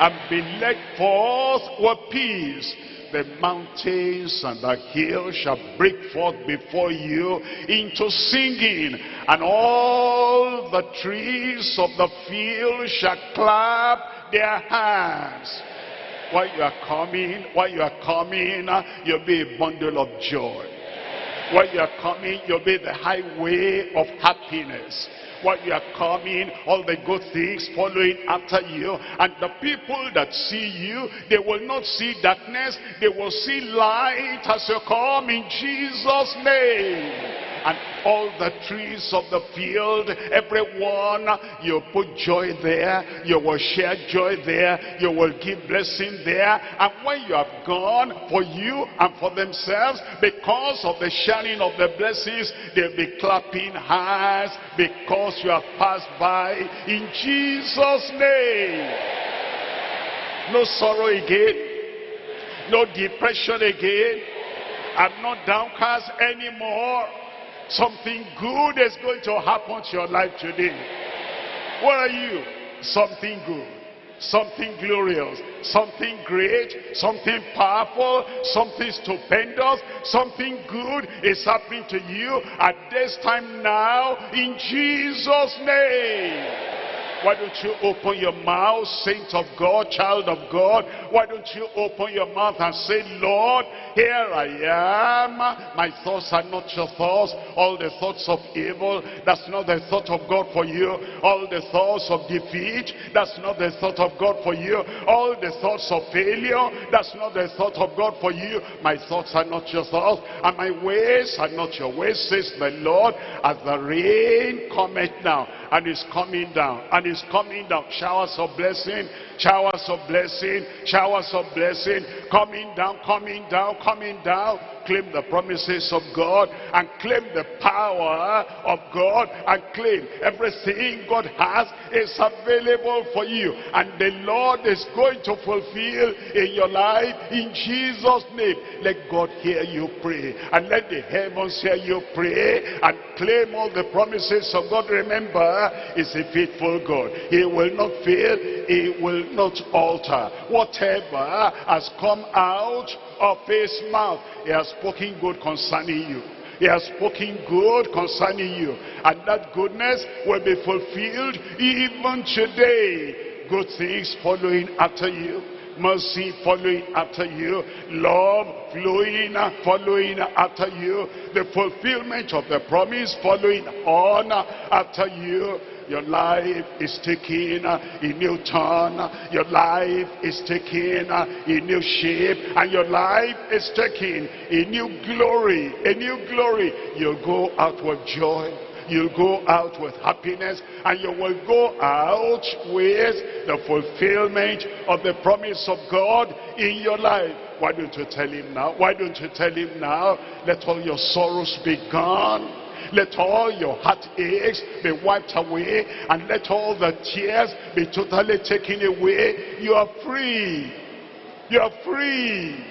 and be led forth with peace. The mountains and the hills shall break forth before you into singing, and all the trees of the field shall clap their hands. While you are coming, while you are coming, you'll be a bundle of joy. When you are coming, you'll be the highway of happiness. When you are coming, all the good things following after you. And the people that see you, they will not see darkness. They will see light as you come in Jesus' name and all the trees of the field, everyone, you put joy there, you will share joy there, you will give blessing there, and when you have gone for you and for themselves, because of the sharing of the blessings, they'll be clapping hands because you have passed by in Jesus' name. No sorrow again, no depression again, I'm not downcast anymore. Something good is going to happen to your life today. What are you? Something good. Something glorious. Something great. Something powerful. Something stupendous. Something good is happening to you at this time now in Jesus' name. Why don't you open your mouth, saint of God, child of God? Why don't you open your mouth and say, Lord, here I am. My thoughts are not your thoughts. All the thoughts of evil, that's not the thought of God for you. All the thoughts of defeat, that's not the thought of God for you. All the thoughts of failure, that's not the thought of God for you. My thoughts are not your thoughts, and my ways are not your ways, says the Lord, as the rain cometh down, and is coming down, and is coming down. Showers of blessing showers of blessing, showers of blessing, coming down, coming down, coming down. Claim the promises of God and claim the power of God and claim everything God has is available for you. And the Lord is going to fulfill in your life in Jesus' name. Let God hear you pray and let the heavens hear you pray and claim all the promises of God. Remember, He's a faithful God. He will not fail. He will not alter. Whatever has come out of his mouth, he has spoken good concerning you. He has spoken good concerning you. And that goodness will be fulfilled even today. Good things following after you. Mercy following after you. Love flowing, following after you. The fulfillment of the promise following on after you your life is taking a new turn. Your life is taking a new shape. And your life is taking a new glory. A new glory. You'll go out with joy. You'll go out with happiness. And you will go out with the fulfillment of the promise of God in your life. Why don't you tell him now? Why don't you tell him now? Let all your sorrows be gone. Let all your heartaches be wiped away and let all the tears be totally taken away. You are free. You are free.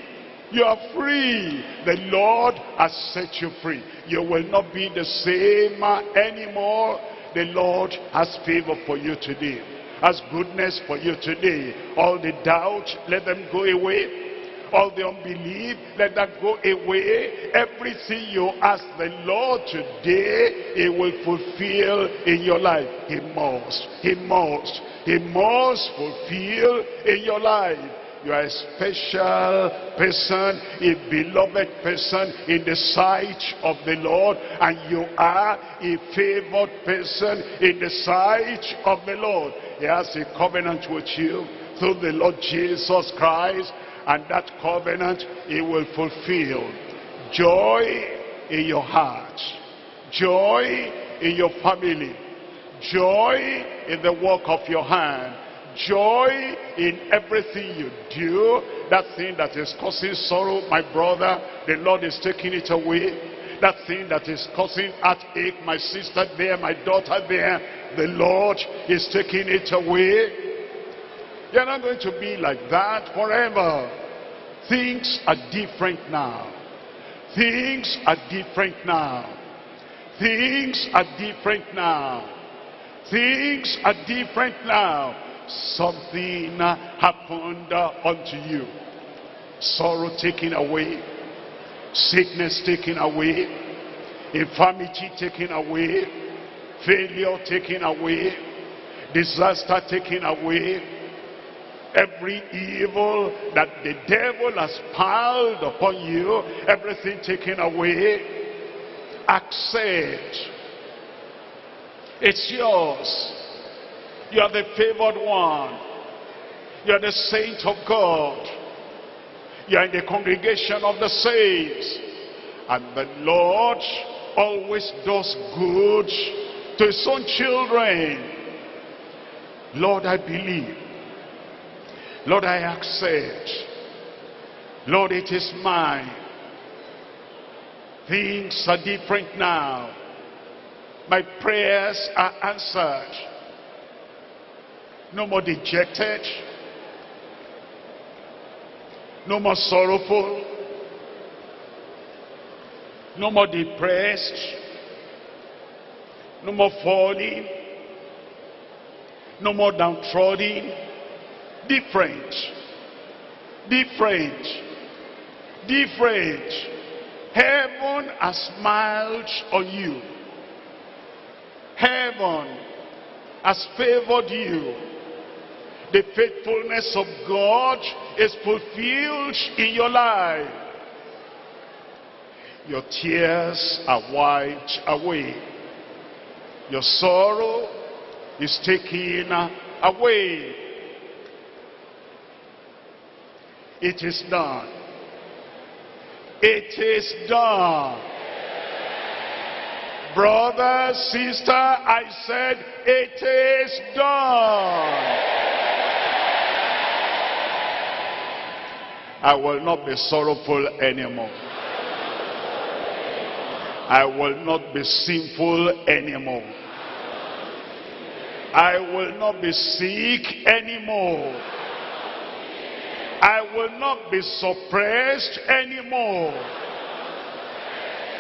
You are free. The Lord has set you free. You will not be the same anymore. The Lord has favor for you today. Has goodness for you today. All the doubt, let them go away all the unbelief, let that go away. Everything you ask the Lord today, he will fulfill in your life. He must, he must, he must fulfill in your life. You are a special person, a beloved person in the sight of the Lord. And you are a favored person in the sight of the Lord. He has a covenant with you through the Lord Jesus Christ and that covenant he will fulfill. Joy in your heart. Joy in your family. Joy in the work of your hand. Joy in everything you do. That thing that is causing sorrow, my brother, the Lord is taking it away. That thing that is causing heartache, my sister there, my daughter there, the Lord is taking it away. You're not going to be like that forever. Things are different now. Things are different now. Things are different now. Things are different now. Something happened unto you. Sorrow taken away. Sickness taken away. Infirmity taken away. Failure taken away. Disaster taken away every evil that the devil has piled upon you, everything taken away, accept. It's yours. You are the favored one. You are the saint of God. You are in the congregation of the saints. And the Lord always does good to his own children. Lord, I believe Lord, I accept. Lord, it is mine. Things are different now. My prayers are answered. No more dejected. No more sorrowful. No more depressed. No more falling. No more downtrodden different, different, different. Heaven has smiled on you. Heaven has favored you. The faithfulness of God is fulfilled in your life. Your tears are wiped away. Your sorrow is taken away. It is done. It is done. Brother, sister, I said, it is done. I will not be sorrowful anymore. I will not be sinful anymore. I will not be sick anymore. I will not be suppressed anymore.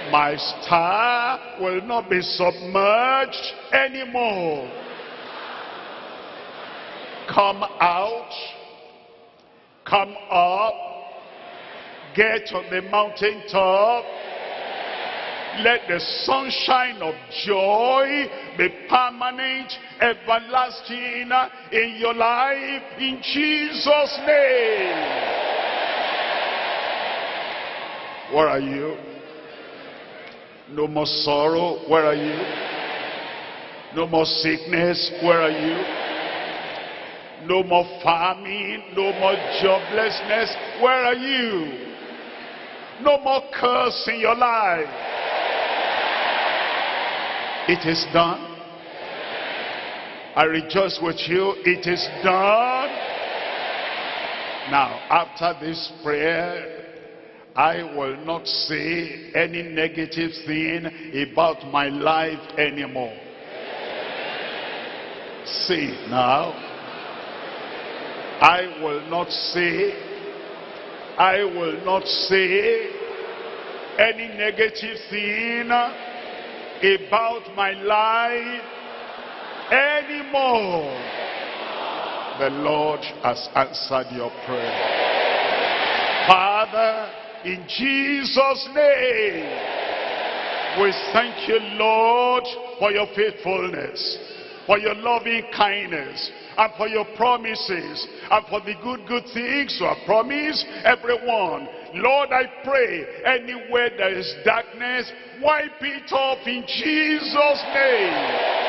My star will not be submerged anymore. Come out. Come up. Get on the mountaintop. Let the sunshine of joy be permanent, everlasting in your life in Jesus' name. Where are you? No more sorrow. Where are you? No more sickness. Where are you? No more famine. No more joblessness. Where are you? No more curse in your life. It is done. I rejoice with you. It is done. Now, after this prayer, I will not say any negative thing about my life anymore. Say now. I will not say, I will not say any negative thing about my life anymore. The Lord has answered your prayer. Father, in Jesus' name, we thank you, Lord, for your faithfulness, for your loving kindness, and for your promises, and for the good, good things you have promised everyone. Lord, I pray, anywhere there is darkness, wipe it off in Jesus' name.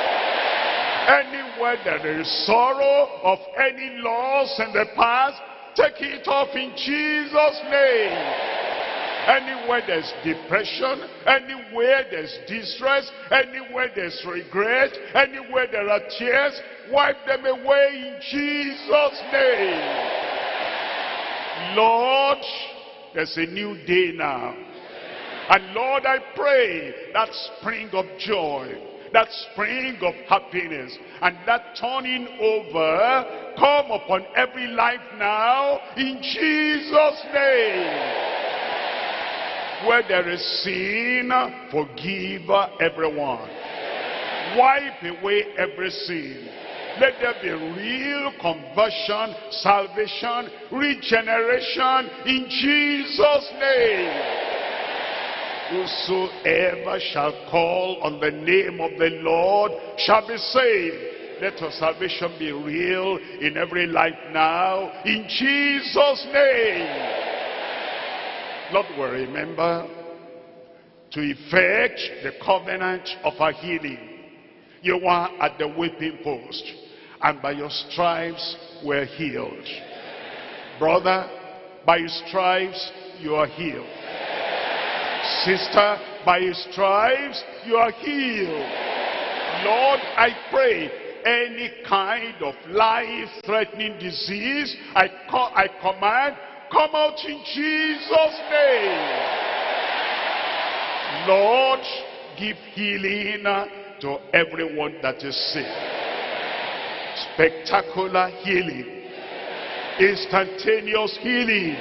Anywhere there is sorrow of any loss in the past, take it off in Jesus' name. Anywhere there's depression, anywhere there's distress, anywhere there's regret, anywhere there are tears, wipe them away in Jesus' name. Lord, there's a new day now. And Lord, I pray that spring of joy, that spring of happiness, and that turning over come upon every life now in Jesus' name. Where there is sin, forgive everyone. Wipe away every sin. Let there be real conversion, salvation, regeneration in Jesus' name. Whosoever shall call on the name of the Lord shall be saved. Let your salvation be real in every life now. In Jesus' name. Lord will remember to effect the covenant of our healing. You are at the whipping post, and by your stripes were healed. Brother, by your stripes you are healed. Sister, by your stripes you are healed. Lord, I pray any kind of life-threatening disease, I, I command come out in Jesus' name. Lord, give healing to everyone that is sick. Spectacular healing. Instantaneous healing.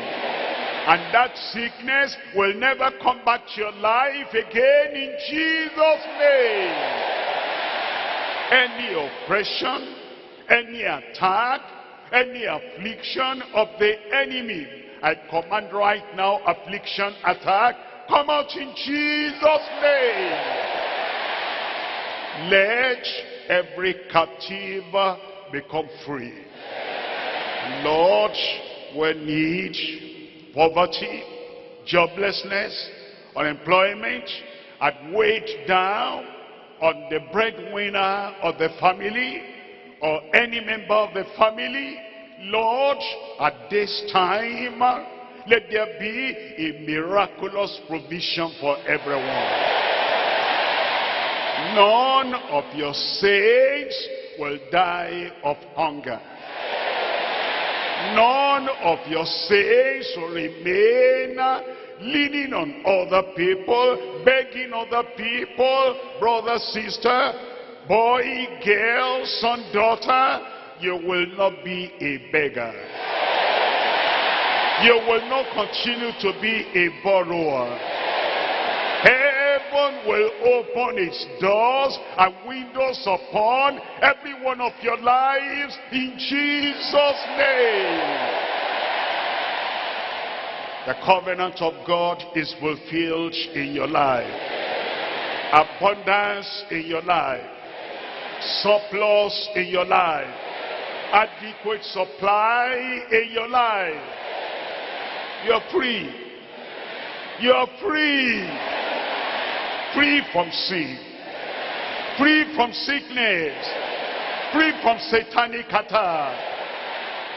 And that sickness will never come back to your life again in Jesus' name. Any oppression, any attack, any affliction of the enemy. I command right now affliction, attack, come out in Jesus' name. Let every captive become free. Lord, when need poverty, joblessness, unemployment, and weight down on the breadwinner of the family, or any member of the family, Lord, at this time, let there be a miraculous provision for everyone. None of your saints will die of hunger. None of your saints will remain leaning on other people, begging other people, brother, sister, boy, girl, son, daughter, you will not be a beggar. You will not continue to be a borrower. Heaven will open its doors and windows upon every one of your lives in Jesus' name. The covenant of God is fulfilled in your life. Abundance in your life. Surplus in your life. Adequate supply in your life. You're free. You're free. Free from sin. Free from sickness. Free from satanic attack.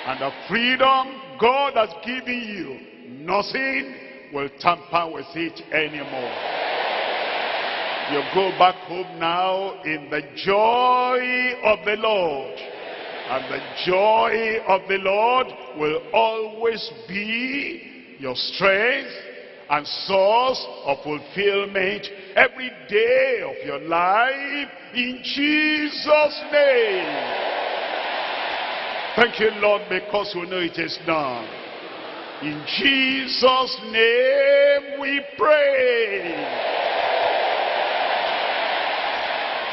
And the freedom God has given you Nothing will tamper with it anymore. You go back home now in the joy of the Lord. And the joy of the Lord will always be your strength and source of fulfillment every day of your life in Jesus' name. Thank you, Lord, because we know it is done. In Jesus' name we pray.